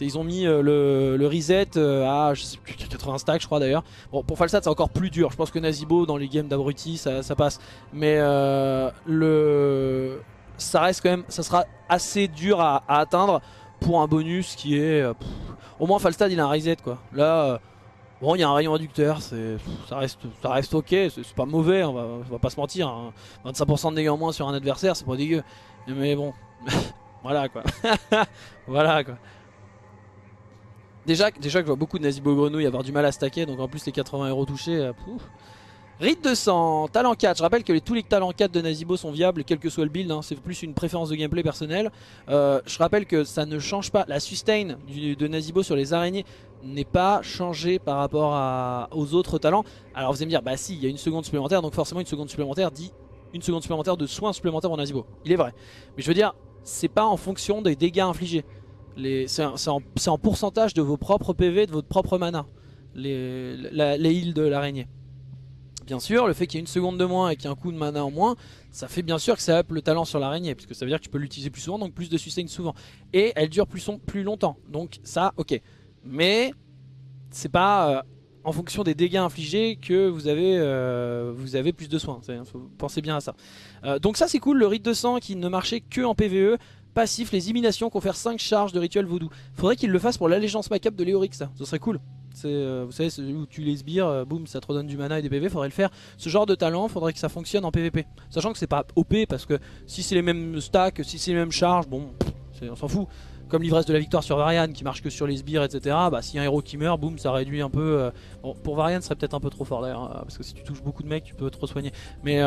Ils ont mis euh, le, reset euh, à je sais plus, 80 stacks je crois d'ailleurs. Bon pour Falstad c'est encore plus dur, je pense que Nazibo dans les games d'abruti ça, passe. Mais euh, le ça reste quand même, ça sera assez dur à, atteindre pour un bonus qui est... au moins Falstad il a un reset quoi. Là Bon, il y a un rayon réducteur, ça reste, ça reste ok, c'est pas mauvais, on va, va, pas se mentir. 25% hein. de dégâts en moins sur un adversaire, c'est pas dégueu. Mais bon, voilà quoi. voilà quoi. Déjà, déjà que je vois beaucoup de Nazibo grenouilles avoir du mal à stacker, donc en plus les 80 euros touchés, euh, Rite 200, talent 4. Je rappelle que les, tous les talents 4 de Nazibo sont viables, quel que soit le build. Hein. c'est plus une préférence de gameplay personnelle. Euh, je rappelle que ça ne change pas. La sustain de Nazibo sur les araignées n'est pas changée par rapport aux autres talents. Alors vous allez me dire, bah si, il y a une seconde supplémentaire, donc forcément une seconde supplémentaire dit une seconde supplémentaire de soins supplémentaires en Nazibo. Il est vrai. Mais je veux dire, c'est pas en fonction des dégâts infligés. C'est en, en, pourcentage de vos propres PV, de votre propre mana. Les, les heals de l'araignée. Bien sûr, le fait qu'il y ait une seconde de moins et qu'il y ait un coup de mana en moins, ça fait bien sûr que ça up le talent sur l'araignée, puisque ça veut dire que tu peux l'utiliser plus souvent, donc plus de sustain souvent. Et elle dure plus, longtemps, donc ça, ok. Mais c'est pas euh, en fonction des dégâts infligés que vous avez, euh, plus de soins, pensez bien à ça. Euh, donc ça c'est cool, le rite de sang qui ne marchait que en PVE, passif, les imminations, confèrent 5 charges de rituel voodoo. Faudrait qu'il le fasse pour l'allégeance macabre de Léorix, ça, serait cool. Euh, vous savez, où tu les sbires, euh, boum, ça te redonne du mana et des PV, faudrait le faire. Ce genre de talent, faudrait que ça fonctionne en PVP. Sachant que c'est pas OP, parce que si c'est les mêmes stacks, si c'est les mêmes charges, bon, on s'en fout. Comme l'ivresse de la victoire sur Varian qui marche que sur les sbires, etc. Bah, si un héros qui meurt, boum, ça réduit un peu. Euh, bon, pour Varian, ce serait peut-être un peu trop fort d'ailleurs, parce que si tu touches beaucoup de mecs, tu peux trop soigner. Mais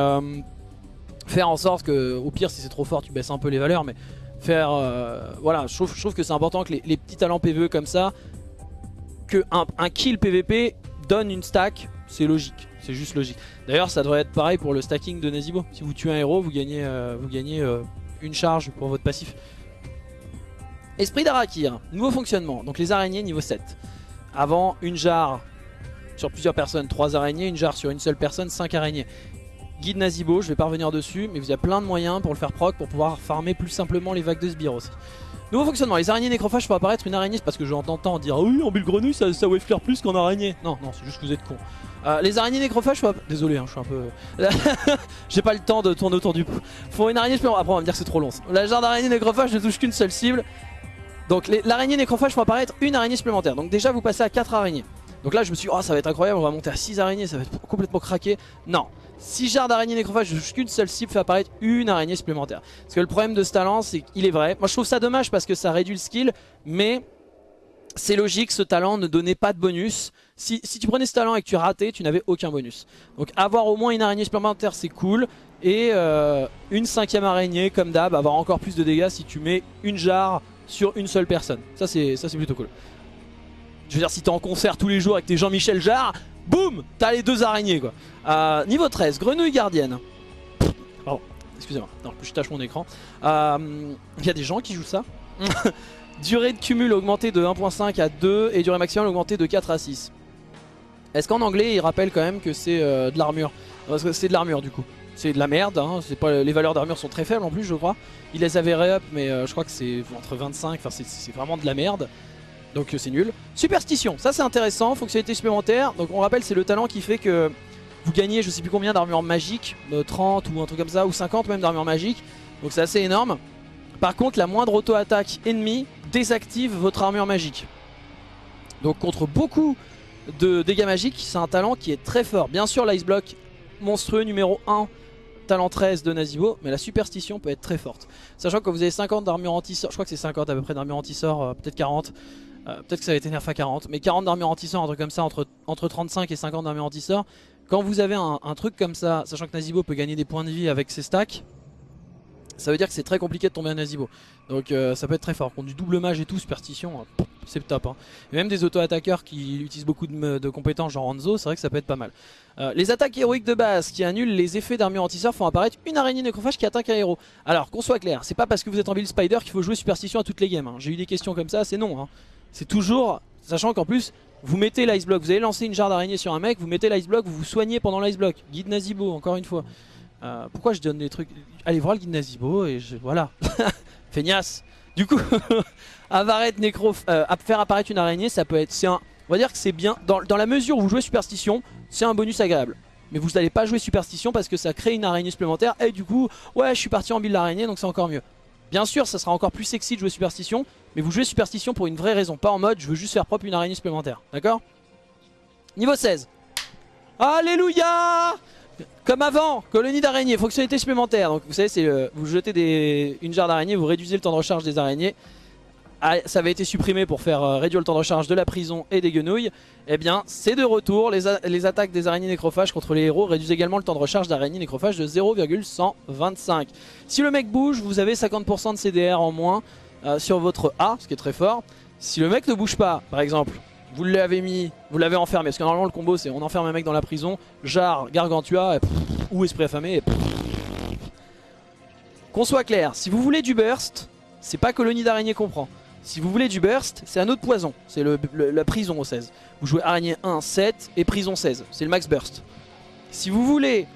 faire en sorte que, au pire, si c'est trop fort, tu baisses un peu les valeurs, mais faire. voilà, je trouve, que c'est important que les, les petits talents PVE comme ça que un, kill PVP donne une stack, c'est logique. C'est juste logique. D'ailleurs, ça devrait être pareil pour le stacking de Nazibo. Si vous tuez un héros, vous gagnez, euh, vous gagnez euh, une charge pour votre passif. Esprit d'Arakir, nouveau fonctionnement. Donc les araignées niveau 7. Avant, une jarre sur plusieurs personnes, 3 araignées. Une jarre sur une seule personne, 5 araignées. Guide Nazibo, je vais pas revenir dessus, mais il y a plein de moyens pour le faire proc, pour pouvoir farmer plus simplement les vagues de sbires aussi. Nouveau fonctionnement, les araignées nécrophages font apparaître une araignée parce que j'entends dire oui en bulle grenouille ça, ça flare plus qu'en araignée. Non, non, c'est juste que vous êtes con. Euh, les araignées nécrophages font Désolé, hein, je suis un peu... J'ai pas le temps de tourner autour du pot. Faut une araignée supplémentaire. Après on va me dire que c'est trop long. La genre d'araignée nécrophage ne touche qu'une seule cible. Donc l'araignée nécrophage font apparaître une araignée supplémentaire. Donc déjà vous passez à 4 araignées. Donc là je me suis dit oh ça va être incroyable, on va monter à 6 araignées, ça va être complètement craqué. Non, si jarres d'araignée nécrophage, touche qu'une seule cible fait apparaître une araignée supplémentaire. Parce que le problème de ce talent, c'est qu'il est vrai. Moi je trouve ça dommage parce que ça réduit le skill, mais c'est logique, ce talent ne donnait pas de bonus. Si, tu prenais ce talent et que tu ratais, tu n'avais aucun bonus. Donc avoir au moins une araignée supplémentaire, c'est cool. Et euh, une cinquième araignée, comme d'hab, avoir encore plus de dégâts si tu mets une jarre sur une seule personne. Ça c'est plutôt cool. Je veux dire, si t'es en concert tous les jours avec tes Jean-Michel Jarre, boum, t'as les deux araignées quoi. Euh, niveau 13, grenouille gardienne. Pardon, excusez-moi, je tâche mon écran. Il euh, y a des gens qui jouent ça. durée de cumul augmentée de 1.5 à 2 et durée maximale augmentée de 4 à 6. Est-ce qu'en anglais il rappelle quand même que c'est euh, de l'armure? Parce que c'est de l'armure du coup. C'est de la merde, hein. pas, les valeurs d'armure sont très faibles en plus je crois. Il les avait ré-up mais je crois que c'est entre 25, enfin c'est vraiment de la merde donc euh, c'est nul. Superstition, ça c'est intéressant, fonctionnalité supplémentaire. Donc on rappelle c'est le talent qui fait que vous gagnez je sais plus combien d'armure magique, 30 euh, ou un truc comme ça, ou 50 même d'armure magique. Donc c'est assez énorme. Par contre la moindre auto-attaque ennemie désactive votre armure magique. Donc contre beaucoup de dégâts magiques, c'est un talent qui est très fort. Bien sûr l'Ice Block monstrueux numéro 1 talent 13 de Nazibo, mais la superstition peut être très forte. Sachant que vous avez 50 d'armure anti-sort, je crois que c'est 50 à peu près d'armure anti-sort, euh, peut-être 40. Euh, peut-être que ça va être nerf à 40, mais 40 d'armure anti-sort, un truc comme ça, entre, entre 35 et 50 d'armure anti-sort. Quand vous avez un, truc comme ça, sachant que Nazibo peut gagner des points de vie avec ses stacks, ça veut dire que c'est très compliqué de tomber à Nazibo. Donc euh, ça peut être très fort. Contre du double mage et tout, superstition, euh, c'est top. Hein. Et même des auto-attaqueurs qui utilisent beaucoup de, compétences, genre Hanzo, c'est vrai que ça peut être pas mal. les attaques héroïques de base qui annulent les effets d'armure anti-sort font apparaître une araignée nécrophage qui attaque un héros. Alors qu'on soit clair, c'est pas parce que vous êtes en build spider qu'il faut jouer superstition à toutes les games. Hein. J'ai eu des questions comme ça, c'est non. Hein c'est toujours, sachant qu'en plus, vous mettez l'ice block, vous allez lancer une jarre d'araignée sur un mec, vous mettez l'ice block, vous vous soignez pendant l'ice block. Guide Nazibo, encore une fois. Euh, pourquoi je donne des trucs? Allez voir le guide Nazibo et voilà. Feignasse. Du coup, Avaret Necro, euh, faire apparaître une araignée, ça peut être... On va dire que c'est bien, dans, dans, la mesure où vous jouez Superstition, c'est un bonus agréable. Mais vous n'allez pas jouer Superstition parce que ça crée une araignée supplémentaire et du coup, ouais je suis parti en build l'araignée donc c'est encore mieux. Bien sûr, ça sera encore plus sexy de jouer Superstition, mais vous jouez Superstition pour une vraie raison, pas en mode je veux juste faire propre une araignée supplémentaire, d'accord? Niveau 16. Alléluia Comme avant, colonie d'araignées, fonctionnalité supplémentaire. Donc vous savez, c'est euh, vous jetez une jarre d'araignées, vous réduisez le temps de recharge des araignées. Ah, ça avait été supprimé pour faire euh, réduire le temps de recharge de la prison et des guenouilles. Eh bien, c'est de retour. Les, attaques des araignées nécrophages contre les héros réduisent également le temps de recharge d'araignées nécrophages de 0,125. Si le mec bouge, vous avez 50% de CDR en moins euh, sur votre A, ce qui est très fort. Si le mec ne bouge pas, par exemple, vous l'avez mis, vous l'avez enfermé, parce que normalement le combo c'est on enferme un mec dans la prison, jarre, gargantua, ou esprit affamé. et. Qu'on soit clair, si vous voulez du burst, c'est pas colonie d'araignée qu'on prend. Si vous voulez du burst, c'est un autre poison, c'est la prison au 16. Vous jouez araignée 1, 7 et prison 16, c'est le max burst. Si vous voulez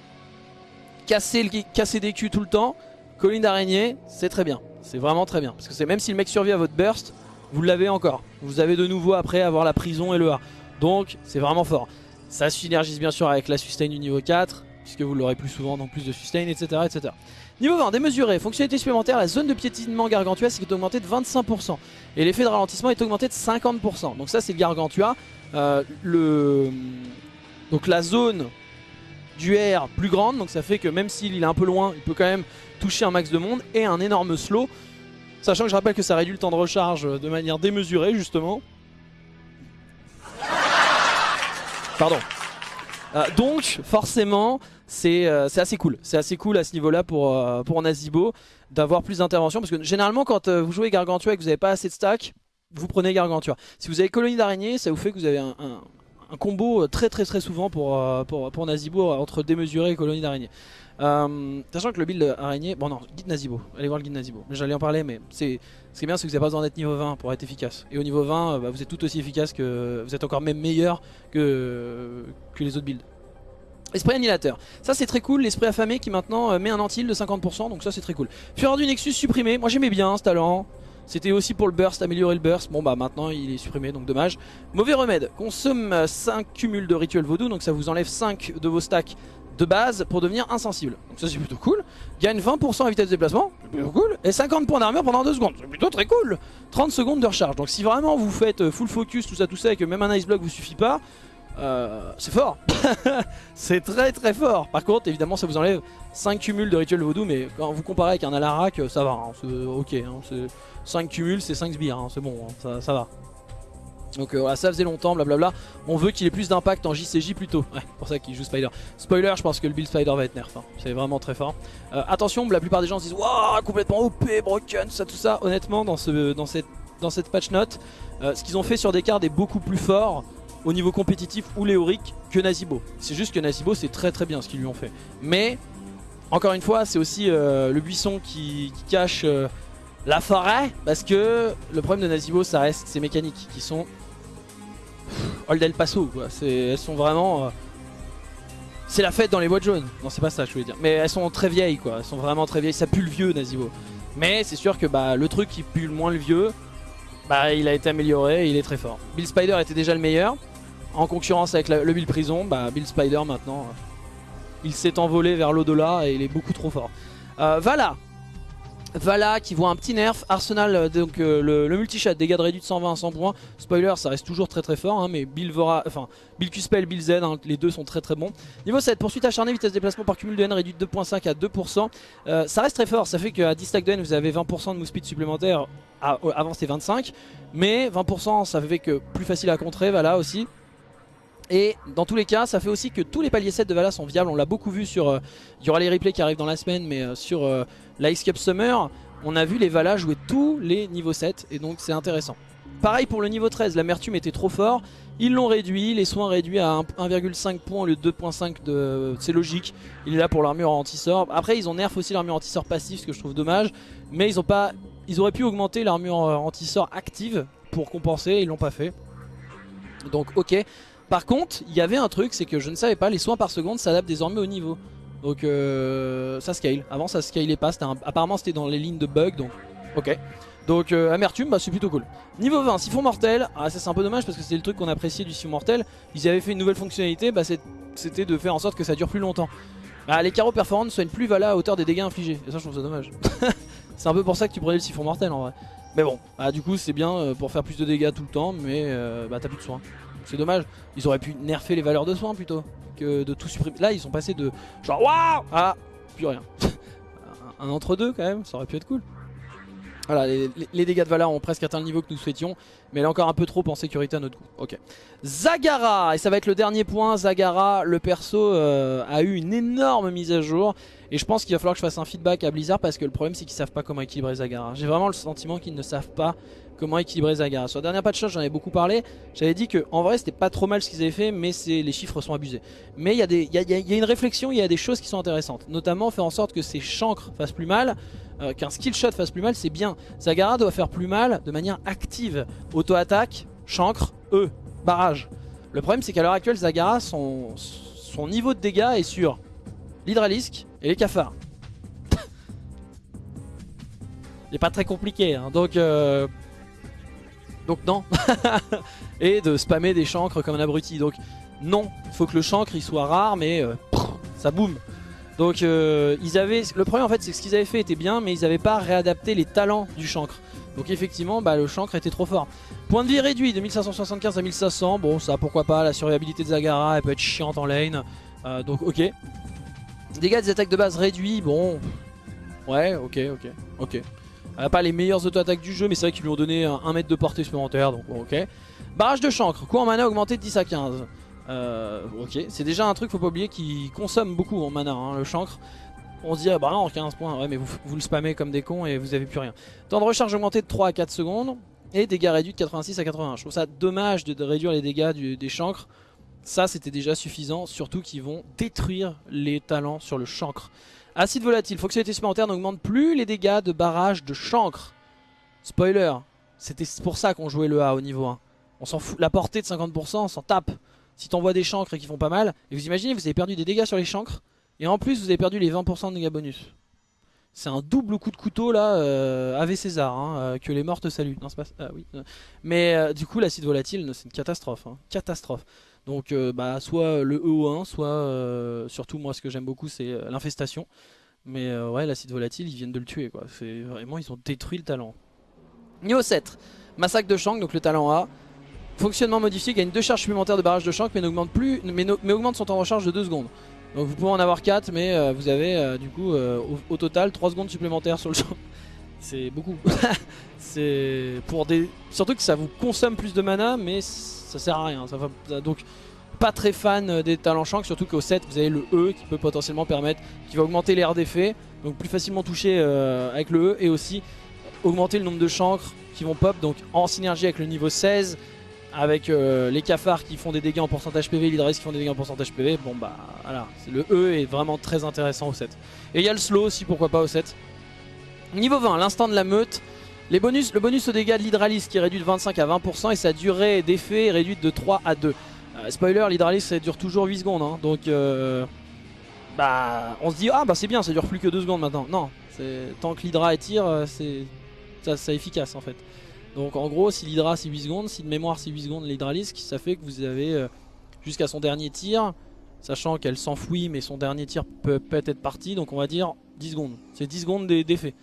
casser, le, casser des culs tout le temps, colline d'araignée, c'est très bien. C'est vraiment très bien. Parce que même si le mec survit à votre burst, vous l'avez encore. Vous avez de nouveau après avoir la prison et le A. Donc c'est vraiment fort. Ça synergise bien sûr avec la sustain du niveau 4, puisque vous l'aurez plus souvent, donc plus de sustain, etc. etc. Niveau 20, démesuré, fonctionnalité supplémentaire, la zone de piétinement gargantua est augmentée de 25%. Et l'effet de ralentissement est augmenté de 50%. Donc ça c'est le gargantua. Euh, le... Donc la zone du R plus grande, donc ça fait que même s'il est un peu loin, il peut quand même toucher un max de monde et un énorme slow. Sachant que je rappelle que ça réduit le temps de recharge de manière démesurée justement. Pardon. Euh, donc forcément c'est euh, c'est assez cool. C'est assez cool à ce niveau là pour, euh, pour Nazibo d'avoir plus d'intervention. Parce que généralement quand euh, vous jouez Gargantua et que vous n'avez pas assez de stack, vous prenez Gargantua. Si vous avez Colonie d'araignée, ça vous fait que vous avez un, combo très très très souvent pour, pour, Nazibo entre démesuré et Colonie d'araignée. Sachant que le build araignée, bon non, guide Nazibo, allez voir le guide Nazibo. J'allais en parler, mais c'est ce qui est bien, c'est que vous n'avez pas besoin d'être niveau 20 pour être efficace. Et au niveau 20, euh, bah, vous êtes tout aussi efficace que. Vous êtes encore même meilleur que, que les autres builds. Esprit annihilateur, ça c'est très cool, l'esprit affamé qui maintenant euh, met un anti de 50%, donc ça c'est très cool. Fureur du Nexus supprimé, moi j'aimais bien ce talent. C'était aussi pour le burst, améliorer le burst. Bon bah maintenant il est supprimé donc dommage. Mauvais remède, consomme euh, 5 cumuls de rituel vaudou, donc ça vous enlève 5 de vos stacks de base pour devenir insensible. Donc ça c'est plutôt cool. Gagne 20% à vitesse de déplacement, c'est plutôt cool. Et 50 points d'armure pendant 2 secondes, c'est plutôt très cool. 30 secondes de recharge. Donc si vraiment vous faites euh, full focus, tout ça, tout ça, et que même un ice block vous suffit pas, euh, c'est fort. c'est très très fort. Par contre, évidemment, ça vous enlève 5 cumuls de rituel vaudou, mais quand vous comparez avec un Alarak, ça va. hein, c'est ok. hein, c'est 5 cumuls, c'est 5 sbires, hein, c'est bon, hein, ça, va. Donc euh, voilà, ça faisait longtemps, blablabla. On veut qu'il ait plus d'impact en JCJ plutôt. Ouais, pour ça qu'il joue Spider. Spoiler, je pense que le build Spider va être nerf. hein. C'est vraiment très fort. Euh, attention, la plupart des gens se disent Waouh, complètement OP, broken, ça, tout ça. Honnêtement, dans, ce, dans, cette, dans cette patch note, euh, ce qu'ils ont fait sur des cartes est beaucoup plus fort au niveau compétitif ou léorique que Nazibo. C'est juste que Nazibo, c'est très très bien ce qu'ils lui ont fait. Mais, encore une fois, c'est aussi euh, le buisson qui, cache. euh, la forêt parce que le problème de Nazibo ça reste ses mécaniques qui sont Old El Paso quoi. Elles sont vraiment euh, c'est la fête dans les boîtes jaunes. Non c'est pas ça je voulais dire. Mais elles sont très vieilles quoi. Elles sont vraiment très vieilles. Ça pue le vieux Nazibo. Mais c'est sûr que bah, le truc qui pue le moins le vieux, bah, il a été amélioré il est très fort. Bill Spider était déjà le meilleur. En concurrence avec le Bill Prison, bah, Bill Spider maintenant, euh, il s'est envolé vers l'au-delà et il est beaucoup trop fort. Euh, Vala, Vala qui voit un petit nerf, Arsenal euh, donc le, multi-shot, dégâts de réduit de 120 à 100 points, spoiler ça reste toujours très très fort hein, mais Bill Vora, enfin Bill Q-Spell, Bill Z, hein, les deux sont très très bons. Niveau 7, poursuite acharnée, vitesse de déplacement par cumul de N réduite de 2.5 à 2%, Euh, ça reste très fort, ça fait qu'à 10 stacks de N vous avez 20% de move speed supplémentaire, avant c'était 25, mais 20% ça fait que plus facile à contrer, Vala aussi. Et dans tous les cas, ça fait aussi que tous les paliers 7 de Vala sont viables. On l'a beaucoup vu sur. euh, il y aura les replays qui arrivent dans la semaine, mais euh, sur euh, la Ice Cup Summer, on a vu les Vala jouer tous les niveaux 7, et donc c'est intéressant. Pareil pour le niveau 13, l'amertume était trop fort. Ils l'ont réduit, les soins réduits à un- 1,5 points au lieu de 2,5 de. C'est logique, il est là pour l'armure anti-sort. Après, ils ont nerf aussi l'armure anti-sort passive, ce que je trouve dommage, mais ils ont pas. Ils auraient pu augmenter l'armure euh, anti-sort active pour compenser, ils l'ont pas fait. Donc, ok. Par contre, il y avait un truc, c'est que je ne savais pas, les soins par seconde s'adaptent désormais au niveau. Donc euh, ça scale. Avant ça scalait pas, apparemment c'était dans les lignes de bug, donc ok. Donc euh, Amertume, bah, c'est plutôt cool. Niveau 20, siphon mortel. Ah ça c'est un peu dommage parce que c'était le truc qu'on appréciait du siphon mortel. Ils avaient fait une nouvelle fonctionnalité, bah, c'était de faire en sorte que ça dure plus longtemps. Bah, les carreaux perforants ne soignent plus Vala à hauteur des dégâts infligés. Et ça je trouve ça dommage. c'est un peu pour ça que tu prenais le siphon mortel en vrai. Mais bon, bah, du coup c'est bien euh, pour faire plus de dégâts tout le temps, mais euh, bah t'as plus de soins. C'est dommage. Ils auraient pu nerfer les valeurs de soins plutôt que de tout supprimer. Là ils sont passés de genre waouh ah plus rien. un, un entre deux quand même, ça aurait pu être cool. Voilà, les, dégâts de Valar ont presque atteint le niveau que nous souhaitions, mais elle est encore un peu trop en sécurité à notre goût. Ok. Zagara, et ça va être le dernier point. Zagara, le perso euh, a eu une énorme mise à jour, et je pense qu'il va falloir que je fasse un feedback à Blizzard parce que le problème c'est qu'ils savent pas comment équilibrer Zagara. J'ai vraiment le sentiment qu'ils ne savent pas comment équilibrer Zagara. Sur la dernière patch j'en avais beaucoup parlé. J'avais dit que en vrai c'était pas trop mal ce qu'ils avaient fait, mais les chiffres sont abusés. Mais il y, a une réflexion, il y a des choses qui sont intéressantes, notamment faire en sorte que ces chancres fassent plus mal. euh, qu'un skill shot fasse plus mal, c'est bien. Zagara doit faire plus mal de manière active. Auto-attaque, chancre, E, barrage. Le problème c'est qu'à l'heure actuelle, Zagara, son, niveau de dégâts est sur l'hydralisque et les cafards. Il n'est pas très compliqué, hein. donc... euh, Donc non. et de spammer des chancres comme un abruti. Donc non, il faut que le chancre il soit rare, mais euh, ça boum. Donc euh, ils le problème en fait c'est ce qu'ils avaient fait était bien mais ils n'avaient pas réadapté les talents du chancre. Donc effectivement bah, le chancre était trop fort. Point de vie réduit de 1575 à 1500, bon ça pourquoi pas, la survivabilité de Zagara elle peut être chiante en lane, Euh, donc ok. Dégâts des attaques de base réduits, bon ouais ok ok ok. A pas les meilleures auto-attaques du jeu mais c'est vrai qu'ils lui ont donné un, 1 mètre de portée supplémentaire donc ok. Barrage de chancre, coût en mana augmenté de 10 à 15. Euh, c'est déjà un truc, faut pas oublier, qui consomme beaucoup en mana, hein, le chancre. On se dit, ah bah non, 15 points, ouais, mais vous, le spammez comme des cons et vous avez plus rien. Temps de recharge augmenté de 3 à 4 secondes et dégâts réduits de 86 à 81. Je trouve ça dommage de, réduire les dégâts des chancres. Ça, c'était déjà suffisant, surtout qu'ils vont détruire les talents sur le chancre. Acide volatile, fonctionnalité supplémentaire n'augmente plus les dégâts de barrage de chancre. Spoiler, c'était pour ça qu'on jouait le A au niveau 1. On s'en fout, la portée de 50%, on s'en tape. Si t'envoies des chancres et qui font pas mal, et vous imaginez, vous avez perdu des dégâts sur les chancres, et en plus vous avez perdu les 20% de dégâts bonus. C'est un double coup de couteau là, euh, Ave César, hein, euh, que les morts te saluent. Oui. euh. Mais euh, du coup, l'acide volatile, c'est une catastrophe. hein, Catastrophe. Donc, euh, bah, soit le EO1, soit euh, surtout moi, ce que j'aime beaucoup, c'est euh, l'infestation. Mais ouais, l'acide volatile, ils viennent de le tuer quoi. Vraiment, ils ont détruit le talent. Niveau 7, massacre de Shank, donc le talent A. Fonctionnement modifié gagne 2 charges supplémentaires de barrage de Shank mais, n'augmente plus, mais, augmente son temps de recharge de 2 secondes. Donc vous pouvez en avoir 4 mais vous avez du coup au, total 3 secondes supplémentaires sur le Shank. C'est beaucoup. C'est pour des. Surtout que ça vous consomme plus de mana mais ça sert à rien. Donc pas très fan euh, des talents Shank, surtout qu'au 7 vous avez le E qui peut potentiellement permettre, qui va augmenter l'air d'effet, donc plus facilement toucher euh, avec le E et aussi augmenter le nombre de chancres qui vont pop, donc en synergie avec le niveau 16 avec euh, les cafards qui font des dégâts en pourcentage PV, l'Hydralis qui font des dégâts en pourcentage PV, bon bah voilà, le E est vraiment très intéressant au 7. Et il y a le slow aussi, pourquoi pas au 7. Niveau 20, l'instant de la meute. Les bonus, le bonus au dégâts de l'Hydralis qui est réduit de 25 à 20% et sa durée d'effet est réduite de 3 à 2. Euh, spoiler, l'Hydralis ça dure toujours 8 secondes, hein, donc euh, bah on se dit ah bah c'est bien, ça dure plus que 2 secondes maintenant. Non, tant que l'Hydra tire, euh, c'est efficace en fait. Donc en gros, si l'Hydra c'est 8 secondes, si de mémoire c'est 8 secondes l'Hydralisk, ça fait que vous avez jusqu'à son dernier tir, sachant qu'elle s'enfouit mais son dernier tir peut peut-être être parti, donc on va dire 10 secondes. C'est 10 secondes d'e- d'effet.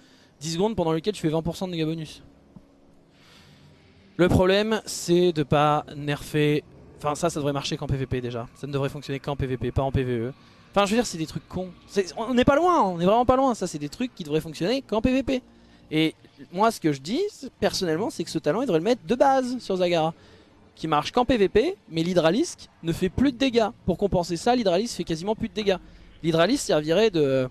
10 secondes pendant lesquelles tu fais 20% de dégâts bonus. Le problème c'est de pas nerfer... Enfin ça, ça devrait marcher qu'en PVP déjà. Ça ne devrait fonctionner qu'en PVP, pas en PVE. Enfin je veux dire c'est des trucs cons. On n'est pas loin, on est vraiment pas loin. Ça c'est des trucs qui devraient fonctionner qu'en PVP. Et moi ce que je dis personnellement c'est que ce talent il devrait le mettre de base sur Zagara qui marche qu'en PVP mais l'Hydralisk ne fait plus de dégâts pour compenser ça l'Hydralisk fait quasiment plus de dégâts l'Hydralisk servirait de,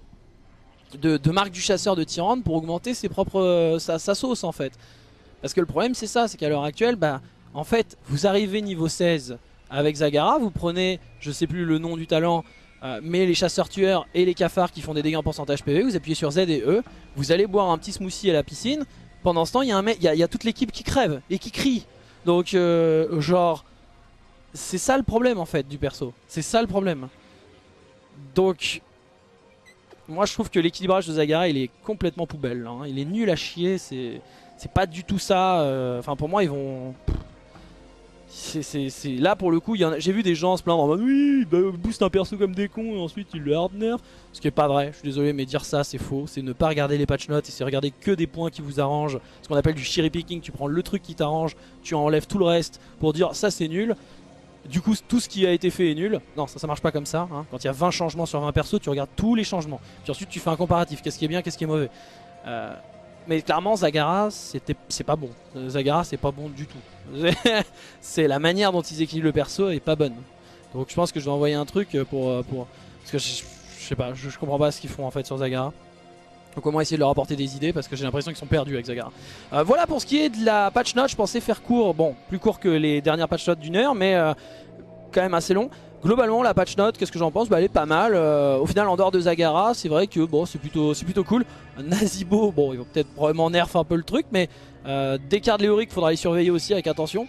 de, de marque du chasseur de Tyrande pour augmenter ses propres, euh, sa, sa sauce en fait parce que le problème c'est ça c'est qu'à l'heure actuelle bah en fait vous arrivez niveau 16 avec Zagara vous prenez je sais plus le nom du talent euh, mais les chasseurs tueurs et les cafards qui font des dégâts en pourcentage PV vous appuyez sur Z et E vous allez boire un petit smoothie à la piscine. Pendant ce temps, il y, a un mec- y, y a toute l'équipe qui crève et qui crie. Donc, euh, genre, c'est ça le problème en fait du perso. C'est ça le problème. Donc, moi je trouve que l'équilibrage de Zagara il est complètement poubelle. hein. Il est nul à chier. C'est pas du tout ça. euh, Enfin, pour moi, ils vont. C'est là pour le coup, il j'ai vu des gens se plaindre en mode oui, bah, boost un perso comme des cons et ensuite ils le hard nerf. Ce qui est pas vrai, je suis désolé, mais dire ça c'est faux. C'est ne pas regarder les patch notes et c'est regarder que des points qui vous arrangent. Ce qu'on appelle du cherry picking. Tu prends le truc qui t'arrange, tu enlèves tout le reste pour dire ça c'est nul. Du coup, tout ce qui a été fait est nul. Non, ça, ça marche pas comme ça. hein. Quand il y a 20 changements sur 20 persos, tu regardes tous les changements. Puis ensuite, tu fais un comparatif. Qu'est-ce qui est bien, qu'est-ce qui est mauvais. Euh, mais clairement, Zagara, c'est pas bon. Euh, Zagara, c'est pas bon du tout. c'est la manière dont ils équilibrent le perso est pas bonne. Donc je pense que je vais envoyer un truc pour, euh, pour parce que je, je sais pas, je comprends pas ce qu'ils font en fait sur Zagara. Donc essayer de leur apporter des idées parce que j'ai l'impression qu'ils sont perdus avec Zagara. Euh, voilà pour ce qui est de la patch note, je pensais faire court, bon plus court que les dernières patch notes d'une heure mais euh, quand même assez long. Globalement la patch note, qu'est-ce que j'en pense? Bah, Elle est pas mal. Euh, au final en dehors de Zagara, c'est vrai que bon c'est plutôt, plutôt cool. Nazibo, bon ils vont peut-être probablement nerf un peu le truc mais euh, des cartes Léoric faudra les surveiller aussi avec attention.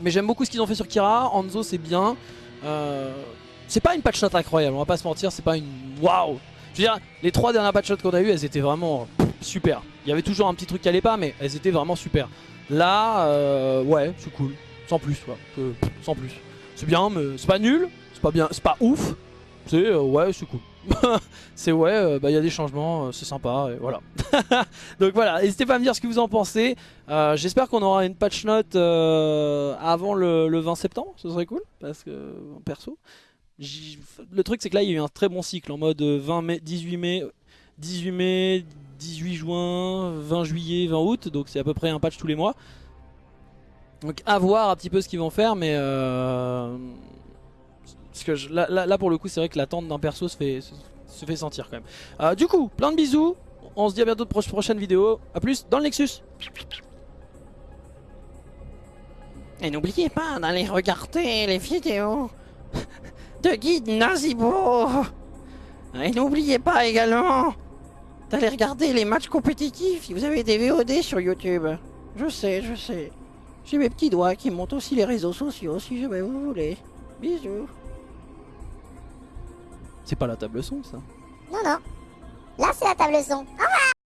Mais j'aime beaucoup ce qu'ils ont fait sur Kira, Hanzo c'est bien. C'est pas une patch note incroyable, on va pas se mentir, c'est pas une waouh. Je veux dire, les trois dernières patch notes qu'on a eues, elles étaient vraiment super. Il y avait toujours un petit truc qui allait pas, mais elles étaient vraiment super. Là, euh, ouais, c'est cool, sans plus, quoi. Sans plus. C'est bien, mais c'est pas nul, c'est pas bien, c'est pas ouf. C'est euh, ouais, c'est cool. c'est ouais, euh, bah il y a des changements, euh, c'est sympa, et voilà. Donc voilà, n'hésitez pas à me dire ce que vous en pensez. J'espère qu'on aura une patch note avant le, le 20 septembre, ce serait cool, parce que perso. Le truc c'est que là il y a eu un très bon cycle en mode euh, 20 mai, 18 mai, 18 mai, 18 juin, 20 juillet, 20 août, donc c'est à peu près un patch tous les mois. Donc à voir un petit peu ce qu'ils vont faire, mais euh, parce que là, là- là, pour le coup c'est vrai que l'attente d'un perso se fait, se, fait sentir quand même. Euh, du coup, plein de bisous, on se dit à bientôt de pro- prochaine vidéo, à plus dans le Nexus. Et n'oubliez pas d'aller regarder les vidéos de guide Nazibo. Et n'oubliez pas également d'aller regarder les matchs compétitifs. Vous avez des VOD sur YouTube. Je sais, je sais. J'ai mes petits doigts qui montent aussi les réseaux sociaux si jamais vous voulez. Bisous. C'est pas la table son ça. Non, non. Là, c'est la table son. Au